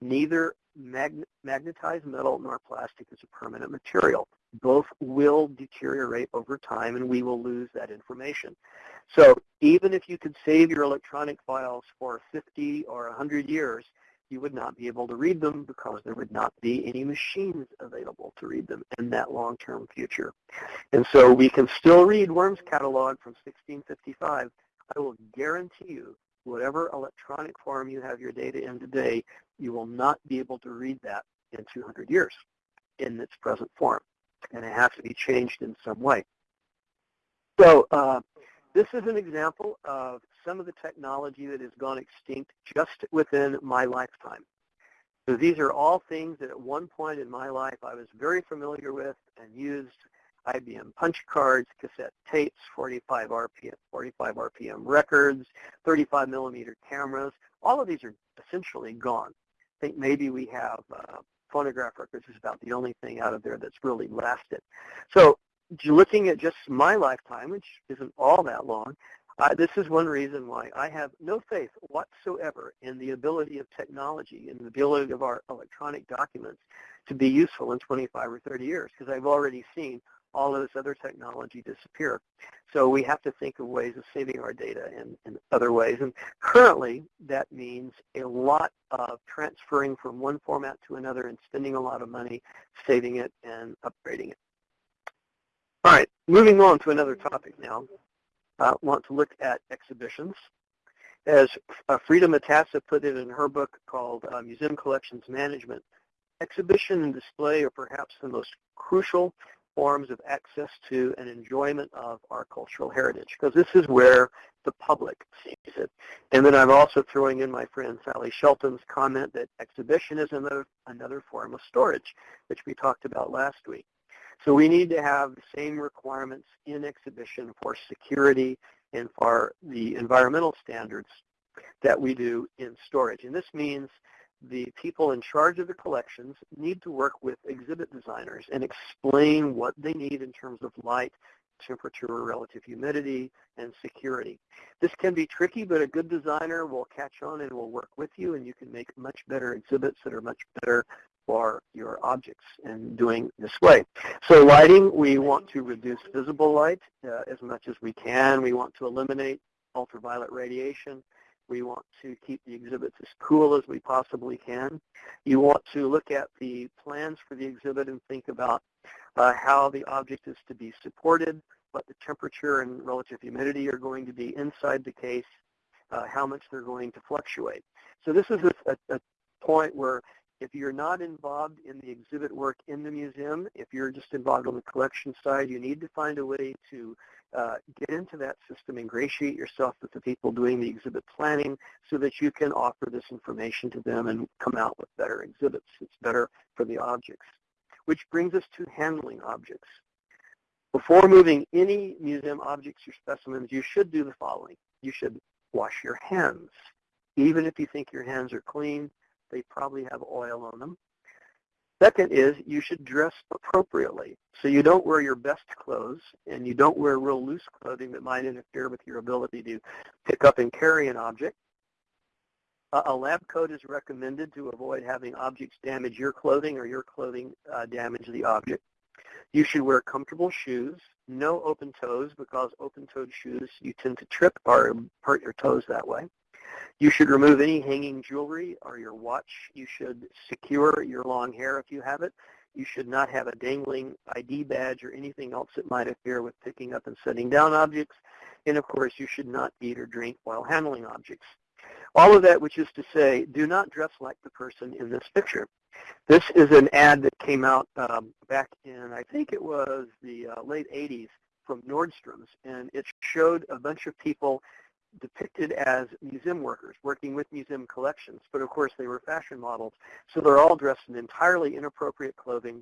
Neither mag magnetized metal nor plastic is a permanent material. Both will deteriorate over time and we will lose that information. So even if you could save your electronic files for 50 or 100 years, you would not be able to read them because there would not be any machines available to read them in that long-term future. And so we can still read Worms catalog from 1655. I will guarantee you, whatever electronic form you have your data in today, you will not be able to read that in 200 years in its present form. And it has to be changed in some way. So uh, this is an example of some of the technology that has gone extinct just within my lifetime. So these are all things that at one point in my life I was very familiar with and used IBM punch cards, cassette tapes, 45 RPM, 45 RPM records, 35 millimeter cameras. All of these are essentially gone. I think maybe we have uh, phonograph records is about the only thing out of there that's really lasted. So looking at just my lifetime, which isn't all that long, Uh, this is one reason why I have no faith whatsoever in the ability of technology and the ability of our electronic documents to be useful in 25 or 30 years because I've already seen all of this other technology disappear. So we have to think of ways of saving our data in, in other ways. And currently, that means a lot of transferring from one format to another and spending a lot of money saving it and upgrading it. All right, moving on to another topic now. Uh, want to look at exhibitions. As uh, Freda Matassa put it in her book called uh, Museum Collections Management, exhibition and display are perhaps the most crucial forms of access to and enjoyment of our cultural heritage because this is where the public sees it. And then I'm also throwing in my friend Sally Shelton's comment that exhibition is another, another form of storage, which we talked about last week. So we need to have the same requirements in exhibition for security and for the environmental standards that we do in storage. And this means the people in charge of the collections need to work with exhibit designers and explain what they need in terms of light, temperature, relative humidity, and security. This can be tricky, but a good designer will catch on and will work with you, and you can make much better exhibits that are much better for your objects and doing way. So lighting, we want to reduce visible light uh, as much as we can. We want to eliminate ultraviolet radiation. We want to keep the exhibits as cool as we possibly can. You want to look at the plans for the exhibit and think about uh, how the object is to be supported, what the temperature and relative humidity are going to be inside the case, uh, how much they're going to fluctuate. So this is a, a point where if you're not involved in the exhibit work in the museum, if you're just involved on the collection side, you need to find a way to uh, get into that system, ingratiate yourself with the people doing the exhibit planning so that you can offer this information to them and come out with better exhibits. It's better for the objects. Which brings us to handling objects. Before moving any museum objects or specimens, you should do the following. You should wash your hands. Even if you think your hands are clean, they probably have oil on them. Second is you should dress appropriately. So you don't wear your best clothes and you don't wear real loose clothing that might interfere with your ability to pick up and carry an object. a lab coat is recommended to avoid having objects damage your clothing or your clothing uh, damage the object. You should wear comfortable shoes, no open toes because open-toed shoes you tend to trip or hurt your toes that way. You should remove any hanging jewelry or your watch. You should secure your long hair if you have it. You should not have a dangling ID badge or anything else that might interfere with picking up and setting down objects. And of course, you should not eat or drink while handling objects. All of that, which is to say, do not dress like the person in this picture. This is an ad that came out um, back in, I think it was the uh, late 80s from Nordstrom's, and it showed a bunch of people depicted as museum workers working with museum collections, but of course they were fashion models. So they're all dressed in entirely inappropriate clothing,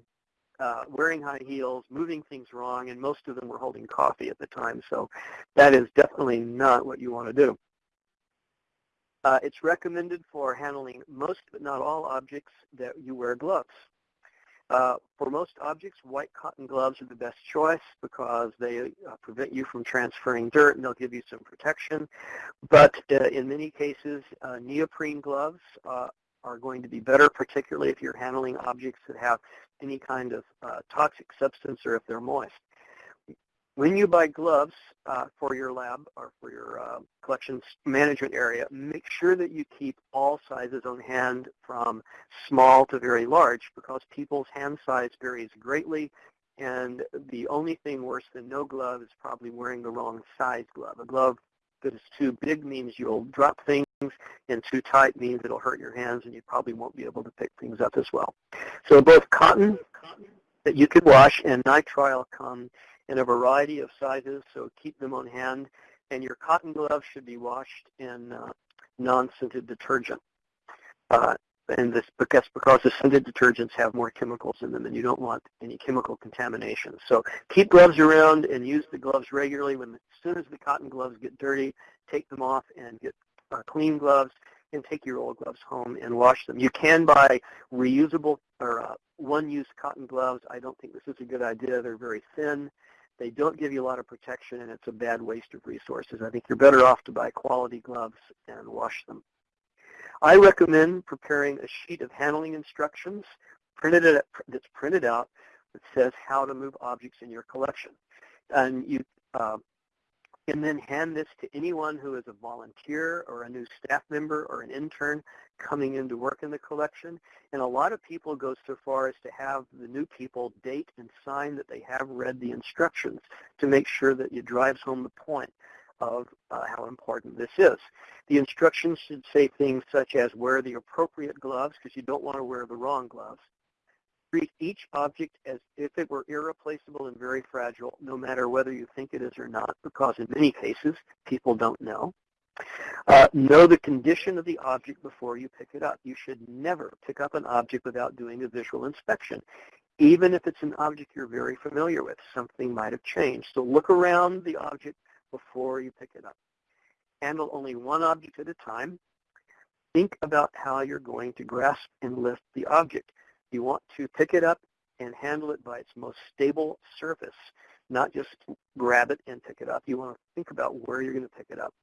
uh, wearing high heels, moving things wrong, and most of them were holding coffee at the time. So that is definitely not what you want to do. Uh, it's recommended for handling most but not all objects that you wear gloves. Uh, for most objects, white cotton gloves are the best choice because they uh, prevent you from transferring dirt and they'll give you some protection. But uh, in many cases, uh, neoprene gloves uh, are going to be better, particularly if you're handling objects that have any kind of uh, toxic substance or if they're moist. When you buy gloves uh, for your lab or for your uh, collections management area, make sure that you keep all sizes on hand from small to very large because people's hand size varies greatly and the only thing worse than no glove is probably wearing the wrong size glove. A glove that is too big means you'll drop things and too tight means it'll hurt your hands and you probably won't be able to pick things up as well. So both cotton that you could wash and nitrile come in a variety of sizes, so keep them on hand. And your cotton gloves should be washed in uh, non-scented detergent. Uh, and this because because the scented detergents have more chemicals in them and you don't want any chemical contamination. So keep gloves around and use the gloves regularly. When as soon as the cotton gloves get dirty, take them off and get uh, clean gloves and take your old gloves home and wash them. You can buy reusable or uh, one-use cotton gloves. I don't think this is a good idea. They're very thin They don't give you a lot of protection, and it's a bad waste of resources. I think you're better off to buy quality gloves and wash them. I recommend preparing a sheet of handling instructions printed that's printed out that says how to move objects in your collection. And you uh, can then hand this to anyone who is a volunteer or a new staff member or an intern coming in to work in the collection. And a lot of people go so far as to have the new people date and sign that they have read the instructions to make sure that it drives home the point of uh, how important this is. The instructions should say things such as wear the appropriate gloves because you don't want to wear the wrong gloves. Treat each object as if it were irreplaceable and very fragile, no matter whether you think it is or not, because in many cases, people don't know. Uh, know the condition of the object before you pick it up. You should never pick up an object without doing a visual inspection. Even if it's an object you're very familiar with, something might have changed. So look around the object before you pick it up. Handle only one object at a time. Think about how you're going to grasp and lift the object. You want to pick it up and handle it by its most stable surface, not just grab it and pick it up. You want to think about where you're going to pick it up.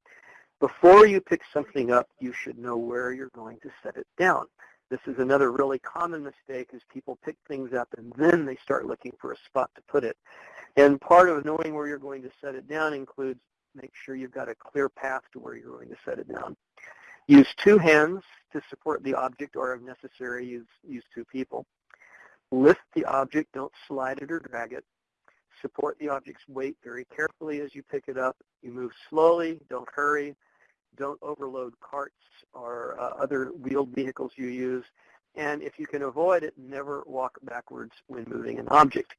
Before you pick something up, you should know where you're going to set it down. This is another really common mistake is people pick things up and then they start looking for a spot to put it. And part of knowing where you're going to set it down includes make sure you've got a clear path to where you're going to set it down. Use two hands to support the object or if necessary use, use two people. Lift the object, don't slide it or drag it. Support the object's weight very carefully as you pick it up. You move slowly, don't hurry, don't overload carts or uh, other wheeled vehicles you use. And if you can avoid it, never walk backwards when moving an object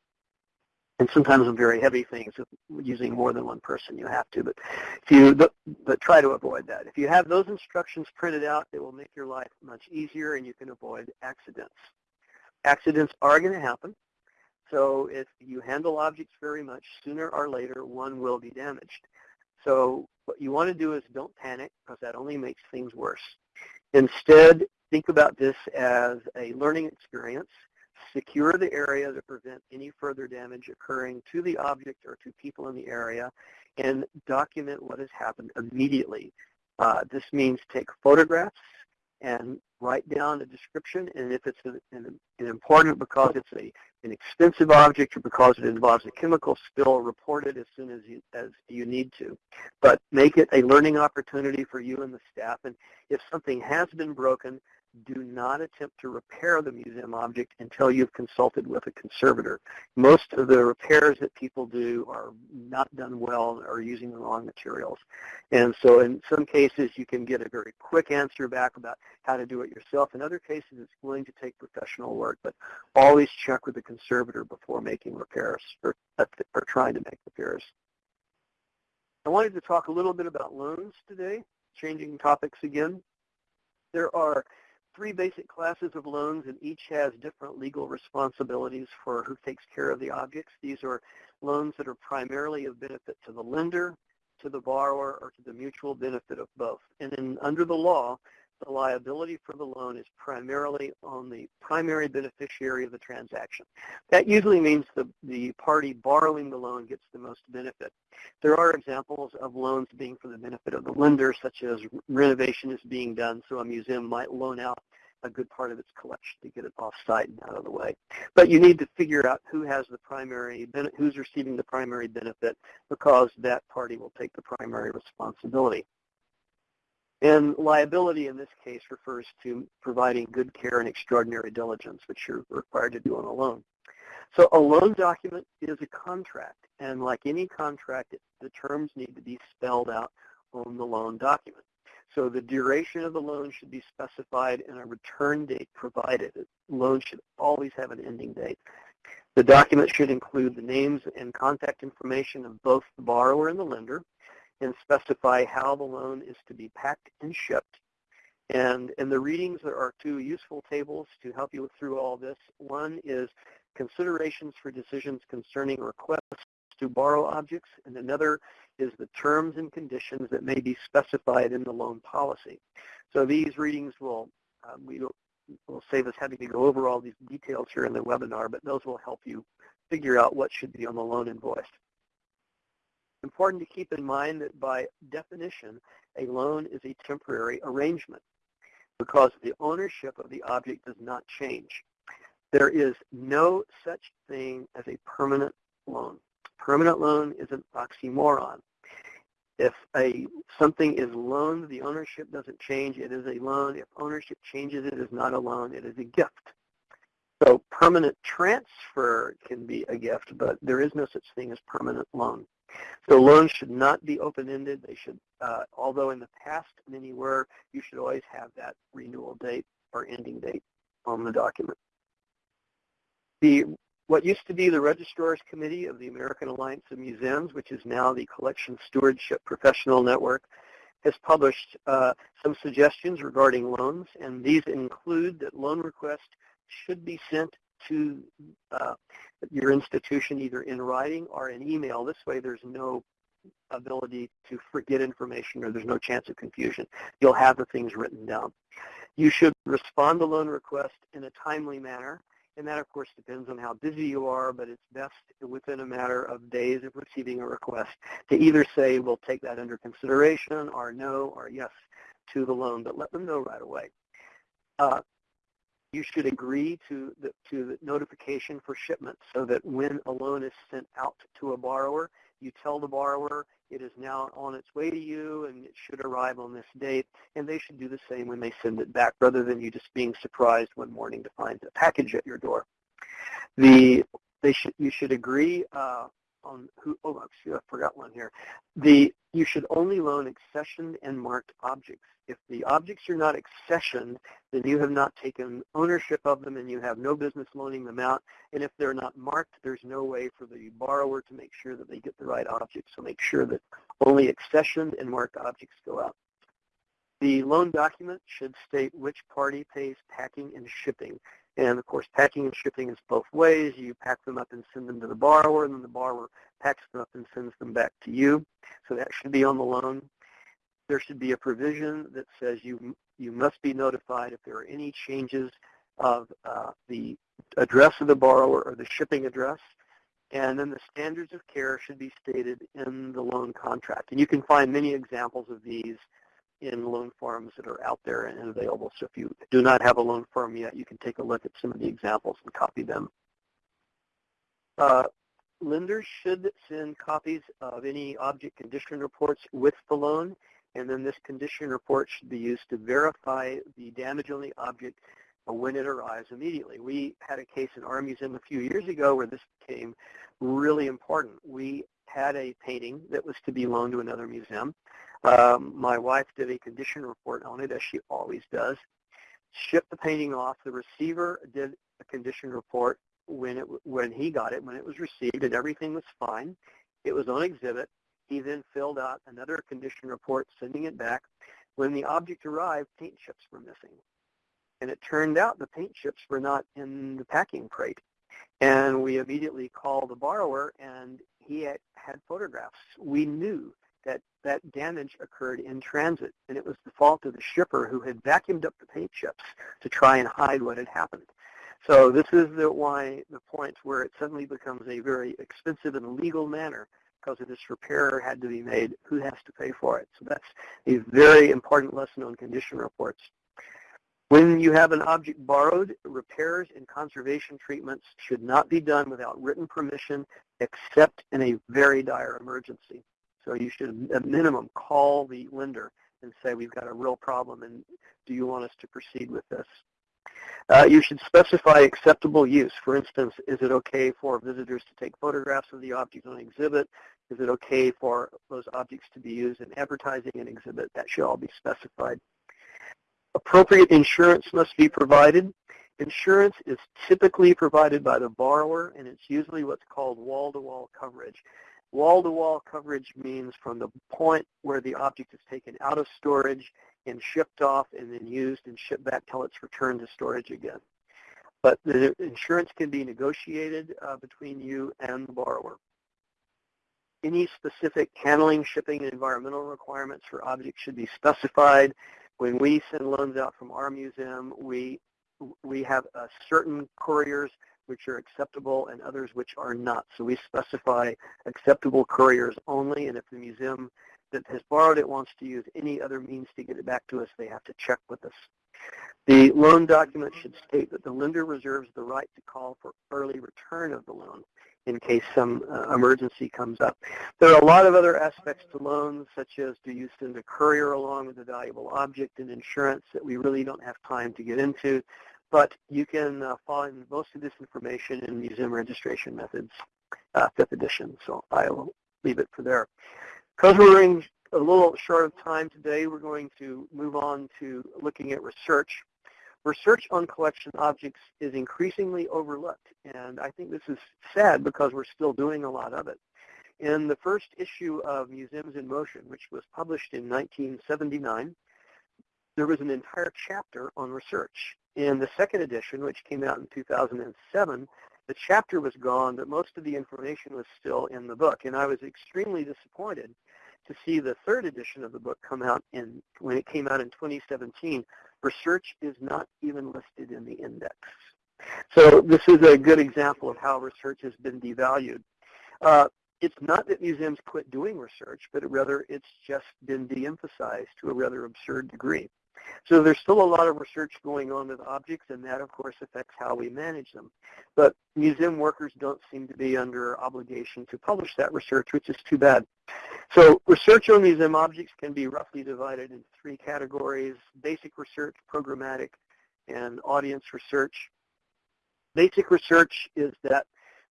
and sometimes on very heavy things, using more than one person, you have to. But if you, but, but try to avoid that. If you have those instructions printed out, it will make your life much easier, and you can avoid accidents. Accidents are going to happen. So if you handle objects very much, sooner or later, one will be damaged. So what you want to do is don't panic, because that only makes things worse. Instead, think about this as a learning experience secure the area to prevent any further damage occurring to the object or to people in the area, and document what has happened immediately. Uh, this means take photographs and write down a description, and if it's an, an, an important because it's a, an expensive object or because it involves a chemical spill, report it as soon as you, as you need to. But make it a learning opportunity for you and the staff, and if something has been broken, do not attempt to repair the museum object until you've consulted with a conservator. Most of the repairs that people do are not done well or using the wrong materials. And so in some cases you can get a very quick answer back about how to do it yourself. In other cases it's going to take professional work, but always check with the conservator before making repairs or, uh, or trying to make repairs. I wanted to talk a little bit about loans today, changing topics again. There are three basic classes of loans, and each has different legal responsibilities for who takes care of the objects. These are loans that are primarily of benefit to the lender, to the borrower, or to the mutual benefit of both. And then under the law, the liability for the loan is primarily on the primary beneficiary of the transaction. That usually means the, the party borrowing the loan gets the most benefit. There are examples of loans being for the benefit of the lender, such as renovation is being done, so a museum might loan out a good part of its collection to get it off-site and out of the way. But you need to figure out who has the primary, who's receiving the primary benefit because that party will take the primary responsibility. And liability in this case refers to providing good care and extraordinary diligence, which you're required to do on a loan. So a loan document is a contract, and like any contract, the terms need to be spelled out on the loan document. So the duration of the loan should be specified and a return date provided. The loan should always have an ending date. The document should include the names and contact information of both the borrower and the lender, and specify how the loan is to be packed and shipped. And in the readings, there are two useful tables to help you through all this. One is considerations for decisions concerning requests to borrow objects, and another is the terms and conditions that may be specified in the loan policy. So these readings will, um, we will, save us having to go over all these details here in the webinar, but those will help you figure out what should be on the loan invoice. important to keep in mind that by definition, a loan is a temporary arrangement because the ownership of the object does not change. There is no such thing as a permanent loan. Permanent loan is an oxymoron. If a something is loaned, the ownership doesn't change. It is a loan. If ownership changes, it is not a loan. It is a gift. So permanent transfer can be a gift, but there is no such thing as permanent loan. So loans should not be open-ended. They should, uh, although in the past many were, you should always have that renewal date or ending date on the document. The what used to be the Registrar's Committee of the American Alliance of Museums, which is now the Collection Stewardship Professional Network, has published uh, some suggestions regarding loans, and these include that loan requests should be sent to uh, your institution either in writing or in email. This way there's no ability to forget information or there's no chance of confusion. You'll have the things written down. You should respond to loan request in a timely manner. And that, of course, depends on how busy you are, but it's best within a matter of days of receiving a request to either say, we'll take that under consideration, or no, or yes to the loan, but let them know right away. Uh, you should agree to the, to the notification for shipment so that when a loan is sent out to a borrower, you tell the borrower it is now on its way to you and it should arrive on this date, and they should do the same when they send it back rather than you just being surprised one morning to find a package at your door. The, they should, you should agree uh, on who, oh, I forgot one here. The, you should only loan accessioned and marked objects. If the objects are not accessioned, then you have not taken ownership of them and you have no business loaning them out. And if they're not marked, there's no way for the borrower to make sure that they get the right object. So make sure that only accessioned and marked objects go out. The loan document should state which party pays packing and shipping. And of course, packing and shipping is both ways. You pack them up and send them to the borrower, and then the borrower packs them up and sends them back to you. So that should be on the loan. There should be a provision that says you you must be notified if there are any changes of uh, the address of the borrower or the shipping address. And then the standards of care should be stated in the loan contract. And you can find many examples of these in loan forms that are out there and available. So if you do not have a loan form yet, you can take a look at some of the examples and copy them. Uh, lenders should send copies of any object condition reports with the loan, and then this condition report should be used to verify the damage on the object when it arrives immediately. We had a case in our museum a few years ago where this became really important. We had a painting that was to be loaned to another museum. Um, my wife did a condition report on it, as she always does. Shipped the painting off. The receiver did a condition report when it when he got it, when it was received, and everything was fine. It was on exhibit. He then filled out another condition report, sending it back. When the object arrived, paint chips were missing. And it turned out the paint chips were not in the packing crate. And we immediately called the borrower, and he had, had photographs. We knew that that damage occurred in transit, and it was the fault of the shipper who had vacuumed up the paint chips to try and hide what had happened. So this is the why the point where it suddenly becomes a very expensive and legal manner because if this repair had to be made, who has to pay for it? So that's a very important lesson on condition reports. When you have an object borrowed, repairs and conservation treatments should not be done without written permission except in a very dire emergency. So you should, at minimum, call the lender and say, we've got a real problem, and do you want us to proceed with this? Uh, you should specify acceptable use. For instance, is it okay for visitors to take photographs of the object on exhibit? Is it okay for those objects to be used in advertising an exhibit? That should all be specified. Appropriate insurance must be provided. Insurance is typically provided by the borrower, and it's usually what's called wall-to-wall -wall coverage. Wall-to-wall coverage means from the point where the object is taken out of storage and shipped off and then used and shipped back till it's returned to storage again. But the insurance can be negotiated uh, between you and the borrower. Any specific handling, shipping, and environmental requirements for objects should be specified. When we send loans out from our museum, we we have uh, certain couriers which are acceptable and others which are not. So we specify acceptable couriers only, and if the museum that has borrowed it wants to use any other means to get it back to us, they have to check with us. The loan document should state that the lender reserves the right to call for early return of the loan in case some uh, emergency comes up. There are a lot of other aspects to loans, such as do you send a courier along with a valuable object and insurance that we really don't have time to get into, but you can uh, find most of this information in Museum Registration Methods, uh, 5th edition, so I will leave it for there. Because we're running a little short of time today, we're going to move on to looking at research. Research on collection objects is increasingly overlooked, and I think this is sad because we're still doing a lot of it. In the first issue of Museums in Motion, which was published in 1979, there was an entire chapter on research. In the second edition, which came out in 2007, the chapter was gone, but most of the information was still in the book. And I was extremely disappointed to see the third edition of the book come out in when it came out in 2017. Research is not even listed in the index. So this is a good example of how research has been devalued. Uh, it's not that museums quit doing research, but rather it's just been de-emphasized to a rather absurd degree. So there's still a lot of research going on with objects, and that, of course, affects how we manage them. But museum workers don't seem to be under obligation to publish that research, which is too bad. So research on museum objects can be roughly divided into three categories, basic research, programmatic, and audience research. Basic research is that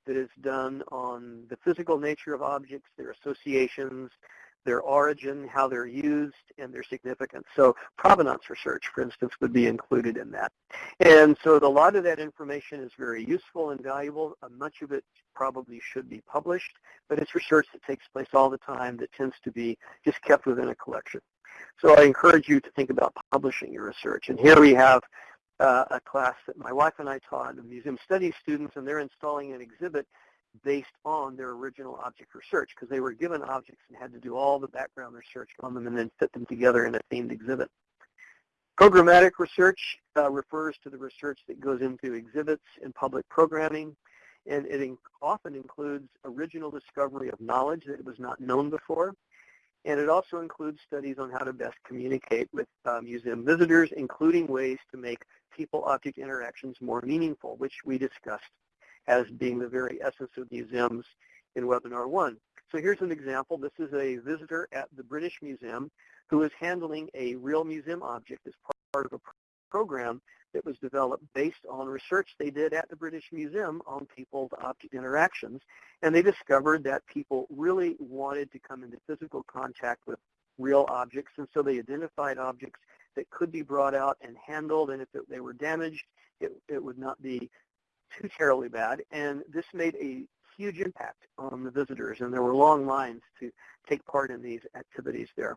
that is done on the physical nature of objects, their associations, their origin, how they're used, and their significance. So provenance research, for instance, would be included in that. And so a lot of that information is very useful and valuable. Uh, much of it probably should be published, but it's research that takes place all the time that tends to be just kept within a collection. So I encourage you to think about publishing your research. And here we have uh, a class that my wife and I taught, the museum studies students, and they're installing an exhibit based on their original object research because they were given objects and had to do all the background research on them and then fit them together in a themed exhibit. Programmatic research uh, refers to the research that goes into exhibits and public programming, and it in often includes original discovery of knowledge that was not known before, and it also includes studies on how to best communicate with uh, museum visitors, including ways to make people-object interactions more meaningful, which we discussed as being the very essence of museums in webinar one. So here's an example. This is a visitor at the British Museum who is handling a real museum object as part of a program that was developed based on research they did at the British Museum on people-to-object interactions. And they discovered that people really wanted to come into physical contact with real objects. And so they identified objects that could be brought out and handled. And if it, they were damaged, it, it would not be too terribly bad, and this made a huge impact on the visitors, and there were long lines to take part in these activities there.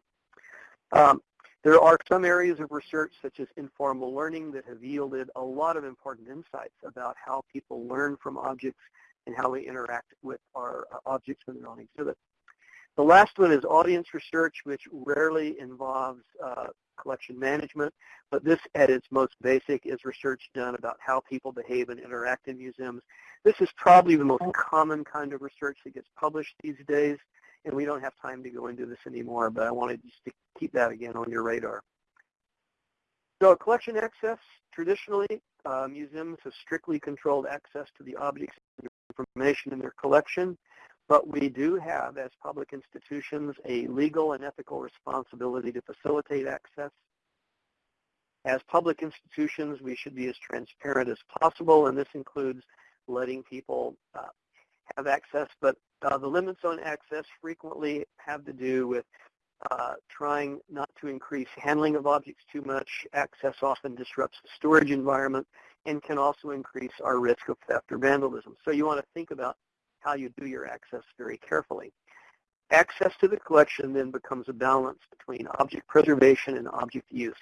Um, there are some areas of research, such as informal learning, that have yielded a lot of important insights about how people learn from objects and how we interact with our uh, objects when they're on exhibit. The last one is audience research, which rarely involves uh, collection management, but this at its most basic is research done about how people behave and interact in museums. This is probably the most common kind of research that gets published these days, and we don't have time to go into this anymore, but I wanted just to keep that again on your radar. So collection access, traditionally, uh, museums have strictly controlled access to the objects and information in their collection. But we do have, as public institutions, a legal and ethical responsibility to facilitate access. As public institutions, we should be as transparent as possible, and this includes letting people uh, have access. But uh, the limits on access frequently have to do with uh, trying not to increase handling of objects too much. Access often disrupts the storage environment and can also increase our risk of theft or vandalism. So you want to think about how you do your access very carefully. Access to the collection then becomes a balance between object preservation and object use.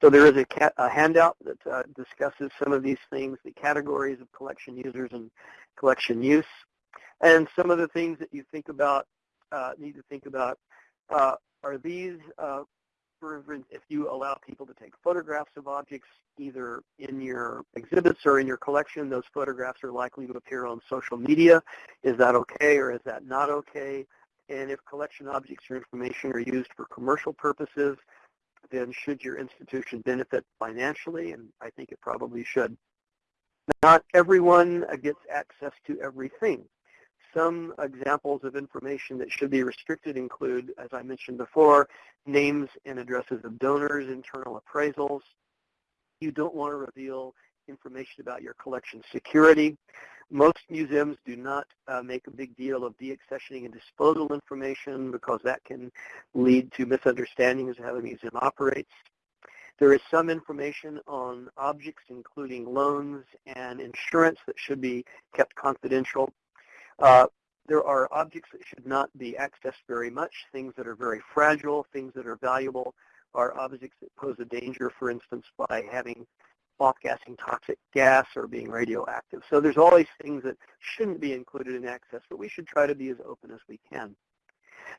So there is a, a handout that uh, discusses some of these things, the categories of collection users and collection use, and some of the things that you think about, uh, need to think about. Uh, are these if you allow people to take photographs of objects either in your exhibits or in your collection, those photographs are likely to appear on social media. Is that okay or is that not okay? And if collection objects or information are used for commercial purposes, then should your institution benefit financially? And I think it probably should. Not everyone gets access to everything. Some examples of information that should be restricted include, as I mentioned before, names and addresses of donors, internal appraisals. You don't want to reveal information about your collection security. Most museums do not uh, make a big deal of deaccessioning and disposal information because that can lead to misunderstandings of how the museum operates. There is some information on objects, including loans and insurance, that should be kept confidential. Uh, there are objects that should not be accessed very much, things that are very fragile, things that are valuable are objects that pose a danger, for instance, by having off-gassing toxic gas or being radioactive. So there's all these things that shouldn't be included in access, but we should try to be as open as we can.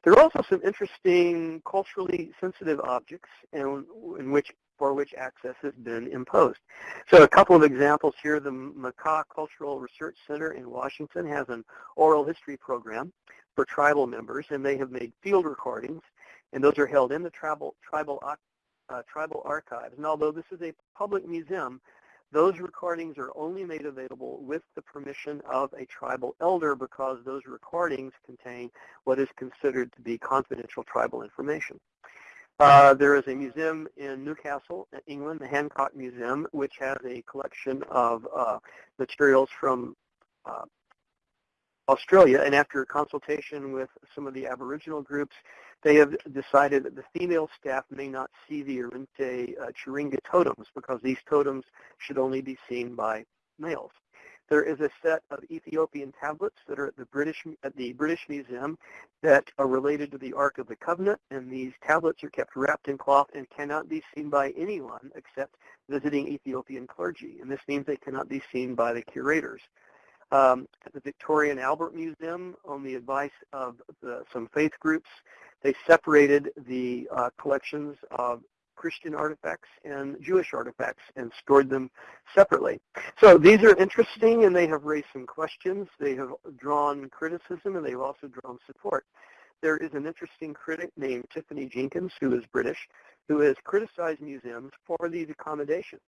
There are also some interesting culturally sensitive objects in, in which for which access has been imposed. So a couple of examples here. The Makah Cultural Research Center in Washington has an oral history program for tribal members, and they have made field recordings, and those are held in the tribal, tribal, uh, tribal archives. And although this is a public museum, those recordings are only made available with the permission of a tribal elder because those recordings contain what is considered to be confidential tribal information. Uh, there is a museum in Newcastle, England, the Hancock Museum, which has a collection of uh, materials from uh, Australia. And after consultation with some of the Aboriginal groups, they have decided that the female staff may not see the Arrernte uh, churinga totems because these totems should only be seen by males. There is a set of Ethiopian tablets that are at the British at the British Museum that are related to the Ark of the Covenant, and these tablets are kept wrapped in cloth and cannot be seen by anyone except visiting Ethiopian clergy, and this means they cannot be seen by the curators. Um, at the Victoria and Albert Museum, on the advice of the, some faith groups, they separated the uh, collections of Christian artifacts and Jewish artifacts and stored them separately. So these are interesting and they have raised some questions. They have drawn criticism and they've also drawn support. There is an interesting critic named Tiffany Jenkins, who is British, who has criticized museums for these accommodations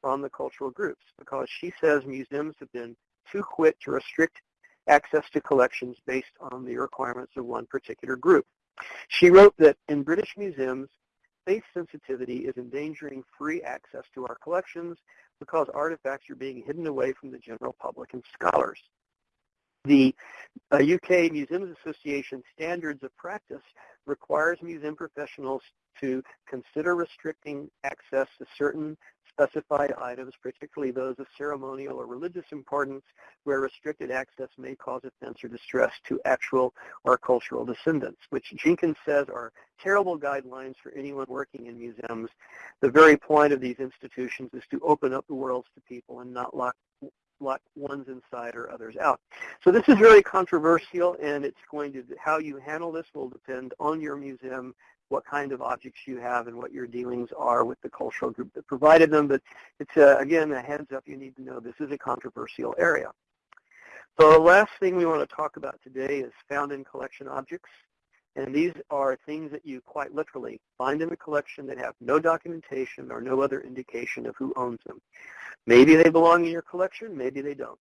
from the cultural groups because she says museums have been too quick to restrict access to collections based on the requirements of one particular group. She wrote that in British museums, space sensitivity is endangering free access to our collections because artifacts are being hidden away from the general public and scholars. The uh, UK Museums Association Standards of Practice requires museum professionals to consider restricting access to certain specified items, particularly those of ceremonial or religious importance, where restricted access may cause offense or distress to actual or cultural descendants, which Jenkins says are terrible guidelines for anyone working in museums. The very point of these institutions is to open up the worlds to people and not lock lock ones inside or others out. So this is very controversial and it's going to, how you handle this will depend on your museum what kind of objects you have and what your dealings are with the cultural group that provided them. But it's, uh, again, a heads up you need to know this is a controversial area. So the last thing we want to talk about today is found in collection objects. And these are things that you quite literally find in a collection that have no documentation or no other indication of who owns them. Maybe they belong in your collection, maybe they don't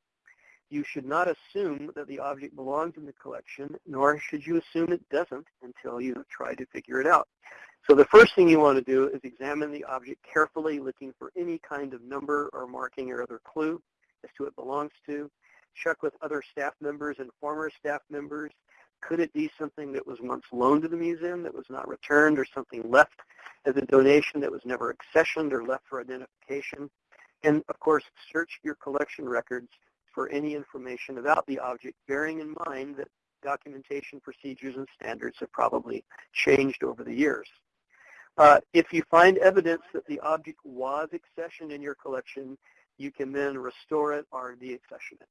you should not assume that the object belongs in the collection, nor should you assume it doesn't until you try to figure it out. So the first thing you want to do is examine the object carefully, looking for any kind of number or marking or other clue as to what it belongs to. Check with other staff members and former staff members. Could it be something that was once loaned to the museum that was not returned or something left as a donation that was never accessioned or left for identification? And of course, search your collection records for any information about the object, bearing in mind that documentation procedures and standards have probably changed over the years. Uh, if you find evidence that the object was accessioned in your collection, you can then restore it or deaccession it.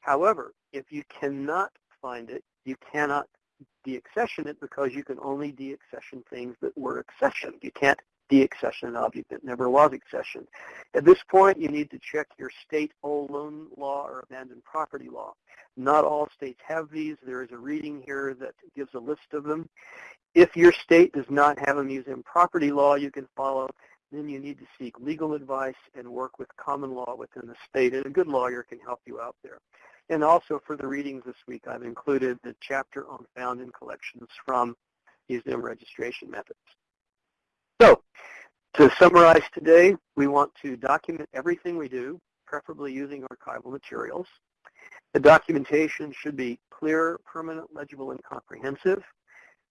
However, if you cannot find it, you cannot deaccession it because you can only deaccession things that were accessioned. You can't deaccession object that never was accessioned. At this point, you need to check your state old loan law or abandoned property law. Not all states have these. There is a reading here that gives a list of them. If your state does not have a museum property law you can follow, then you need to seek legal advice and work with common law within the state, and a good lawyer can help you out there. And also for the readings this week, I've included the chapter on found in collections from museum registration methods. So, to summarize today, we want to document everything we do, preferably using archival materials. The documentation should be clear, permanent, legible, and comprehensive.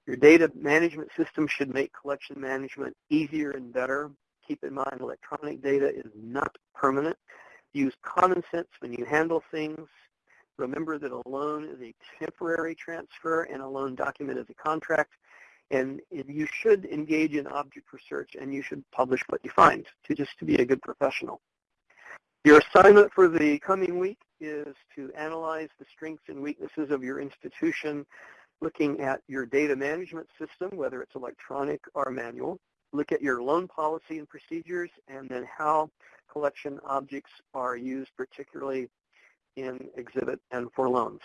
Your data management system should make collection management easier and better. Keep in mind electronic data is not permanent. Use common sense when you handle things. Remember that a loan is a temporary transfer and a loan document is a contract. And you should engage in object research and you should publish what you find to just to be a good professional. Your assignment for the coming week is to analyze the strengths and weaknesses of your institution, looking at your data management system, whether it's electronic or manual, look at your loan policy and procedures, and then how collection objects are used, particularly in exhibit and for loans.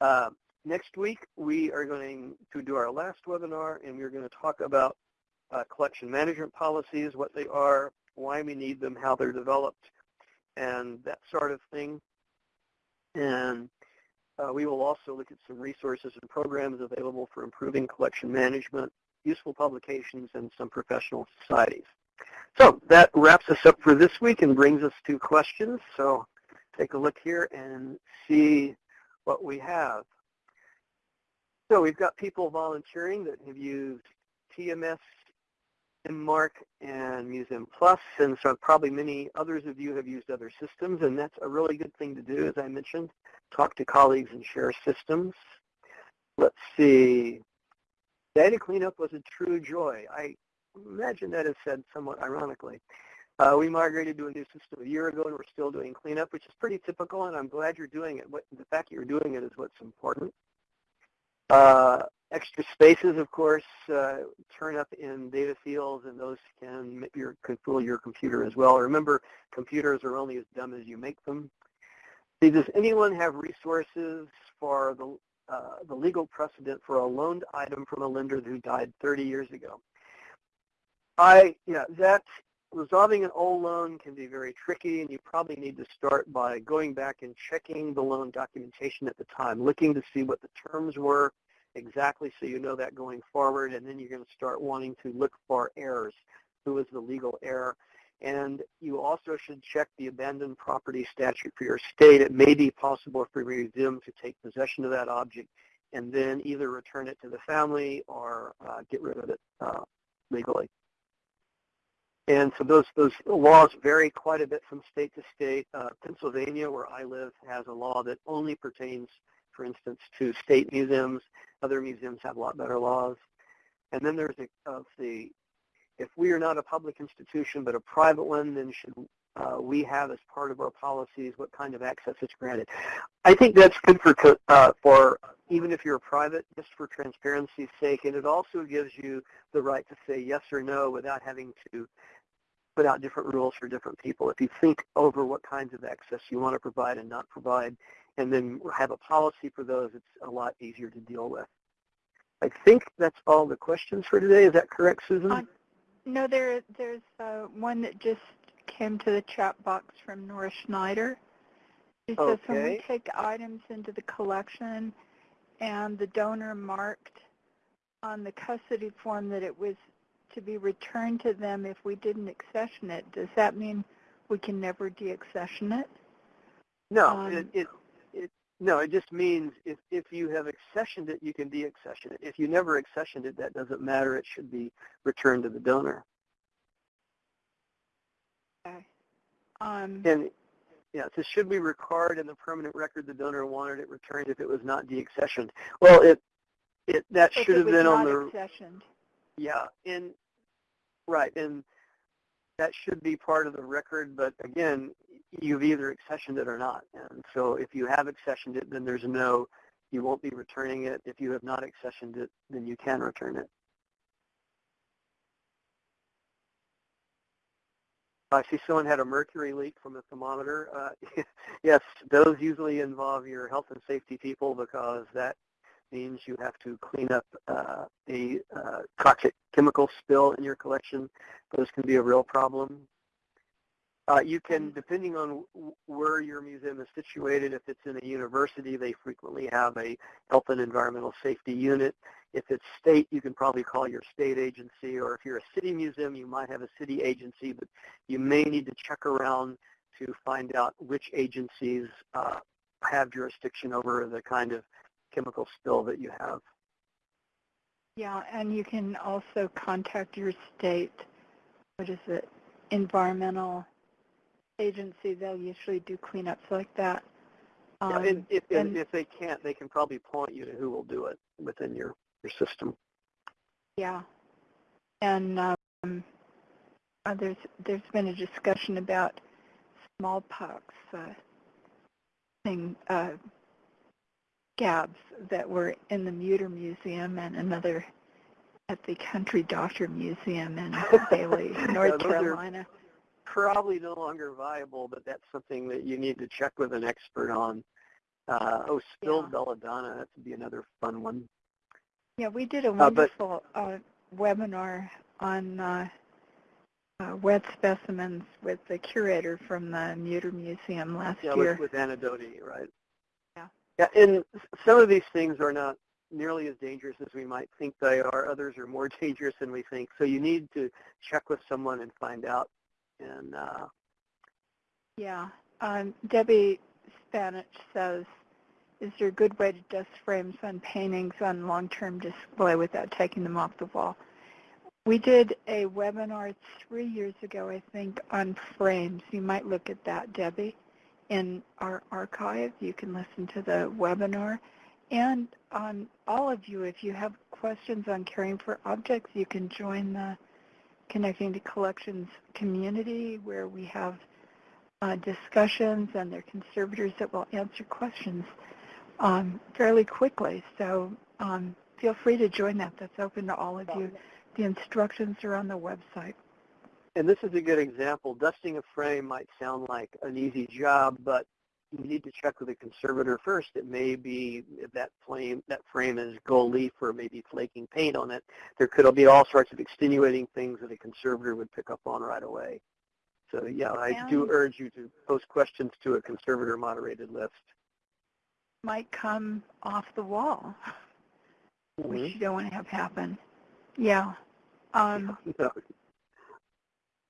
Uh, next week, we are going to do our last webinar, and we're going to talk about uh, collection management policies, what they are, why we need them, how they're developed, and that sort of thing. And uh, we will also look at some resources and programs available for improving collection management, useful publications, and some professional societies. So that wraps us up for this week and brings us to questions. So take a look here and see what we have. So we've got people volunteering that have used TMS, MMARC, and Museum Plus, and so probably many others of you have used other systems, and that's a really good thing to do, as I mentioned. Talk to colleagues and share systems. Let's see. Data cleanup was a true joy. I imagine that is said somewhat ironically. Uh, we migrated to a new system a year ago, and we're still doing cleanup, which is pretty typical, and I'm glad you're doing it. What, the fact that you're doing it is what's important. Uh, extra spaces, of course, uh, turn up in data fields, and those can, your, can fool your computer as well. Remember, computers are only as dumb as you make them. See, does anyone have resources for the, uh, the legal precedent for a loaned item from a lender who died 30 years ago? I, yeah, that resolving an old loan can be very tricky, and you probably need to start by going back and checking the loan documentation at the time, looking to see what the terms were exactly so you know that going forward, and then you're going to start wanting to look for errors. Who is the legal error? And you also should check the abandoned property statute for your state. It may be possible for museum to take possession of that object and then either return it to the family or uh, get rid of it uh, legally. And so those those laws vary quite a bit from state to state. Uh, Pennsylvania, where I live, has a law that only pertains, for instance, to state museums. Other museums have a lot better laws. And then there's a, of the, if we are not a public institution but a private one, then should uh, we have as part of our policies what kind of access is granted. I think that's good for, uh, for even if you're private, just for transparency's sake, and it also gives you the right to say yes or no without having to put out different rules for different people. If you think over what kinds of access you want to provide and not provide, and then have a policy for those, it's a lot easier to deal with. I think that's all the questions for today. Is that correct, Susan? Uh, no, there, there's uh, one that just came to the chat box from Nora Schneider. She says, when we take items into the collection and the donor marked on the custody form that it was to be returned to them if we didn't accession it, does that mean we can never deaccession it? No, um, it, it, it, no, it just means if, if you have accessioned it, you can deaccession it. If you never accessioned it, that doesn't matter. It should be returned to the donor. Okay. Um, and yeah, so should we record in the permanent record the donor wanted it returned if it was not deaccessioned? Well, it it that should have been on the accessioned. Yeah, and right, and that should be part of the record. But again, you've either accessioned it or not, and so if you have accessioned it, then there's no You won't be returning it. If you have not accessioned it, then you can return it. I see someone had a mercury leak from a thermometer. Uh, yes, those usually involve your health and safety people because that means you have to clean up uh, a uh, toxic chemical spill in your collection. Those can be a real problem. Uh, you can, depending on where your museum is situated, if it's in a university, they frequently have a health and environmental safety unit. If it's state, you can probably call your state agency, or if you're a city museum, you might have a city agency, but you may need to check around to find out which agencies uh, have jurisdiction over the kind of chemical spill that you have. Yeah, and you can also contact your state, what is it, environmental agency. They'll usually do cleanups like that. Um, yeah, and if, and if they can't, they can probably point you to who will do it within your, your system. Yeah, and um, uh, there's there's been a discussion about smallpox uh, thing, uh, scabs that were in the Mütter Museum and another at the Country Doctor Museum in Bailey, North yeah, Carolina. Probably no longer viable, but that's something that you need to check with an expert on. Uh, oh, spilled yeah. belladonna, that would be another fun one. Yeah, we did a wonderful uh, uh, webinar on uh, uh, wet specimens with the curator from the Mütter Museum last yeah, year. Yeah, with, with Anna Dhody, right? Yeah. And some of these things are not nearly as dangerous as we might think they are. Others are more dangerous than we think. So you need to check with someone and find out. And uh, yeah, um, Debbie Spanich says, is there a good way to dust frames on paintings on long-term display without taking them off the wall? We did a webinar three years ago, I think, on frames. You might look at that, Debbie in our archive. You can listen to the webinar. And on all of you, if you have questions on caring for objects, you can join the Connecting to Collections community where we have uh, discussions and there are conservators that will answer questions um, fairly quickly. So um, feel free to join that. That's open to all of you. The instructions are on the website and this is a good example. Dusting a frame might sound like an easy job, but you need to check with a conservator first. It may be that frame that frame is gold leaf or maybe flaking paint on it. There could be all sorts of extenuating things that a conservator would pick up on right away. So yeah, I do urge you to post questions to a conservator moderated list. Might come off the wall, mm-hmm. which you don't want to have happen. Yeah. Um, no.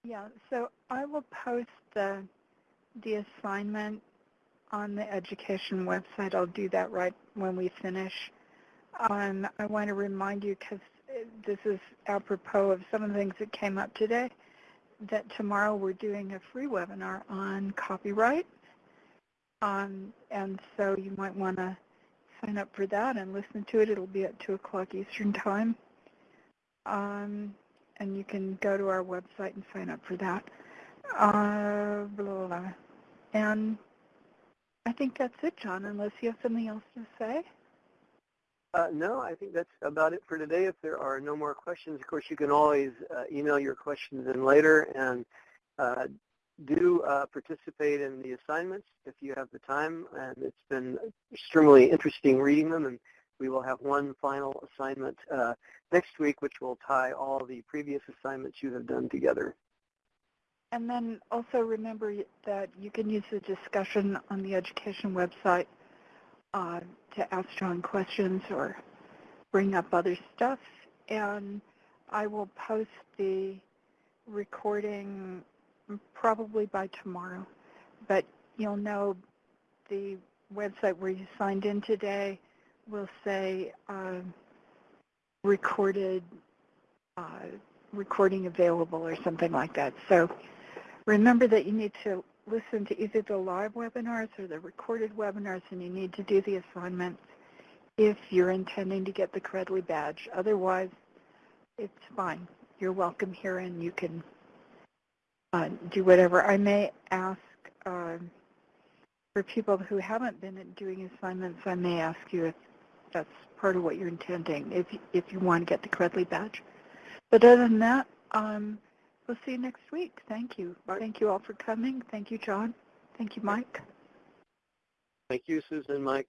Yeah, so I will post the, the assignment on the education website. I'll do that right when we finish. Um, I want to remind you, because this is apropos of some of the things that came up today, that tomorrow we're doing a free webinar on copyright. Um, and so you might want to sign up for that and listen to it. It'll be at 2 o'clock Eastern Time. Um, and you can go to our website and sign up for that. Uh, blah, blah, blah. And I think that's it, John, unless you have something else to say. Uh, no, I think that's about it for today. If there are no more questions, of course, you can always uh, email your questions in later and uh, do uh, participate in the assignments if you have the time. And it's been extremely interesting reading them and we will have one final assignment uh, next week, which will tie all the previous assignments you have done together. And then also remember that you can use the discussion on the education website uh, to ask John questions or bring up other stuff. And I will post the recording probably by tomorrow. But you'll know the website where you signed in today will say uh, recorded, uh, recording available or something like that. So remember that you need to listen to either the live webinars or the recorded webinars and you need to do the assignments if you're intending to get the Credly badge. Otherwise, it's fine. You're welcome here and you can uh, do whatever. I may ask uh, for people who haven't been doing assignments, I may ask you if that's part of what you're intending if you, if you want to get the Credly badge. But other than that, um, we'll see you next week. Thank you. Thank you all for coming. Thank you, John. Thank you, Mike. Thank you, Susan, Mike,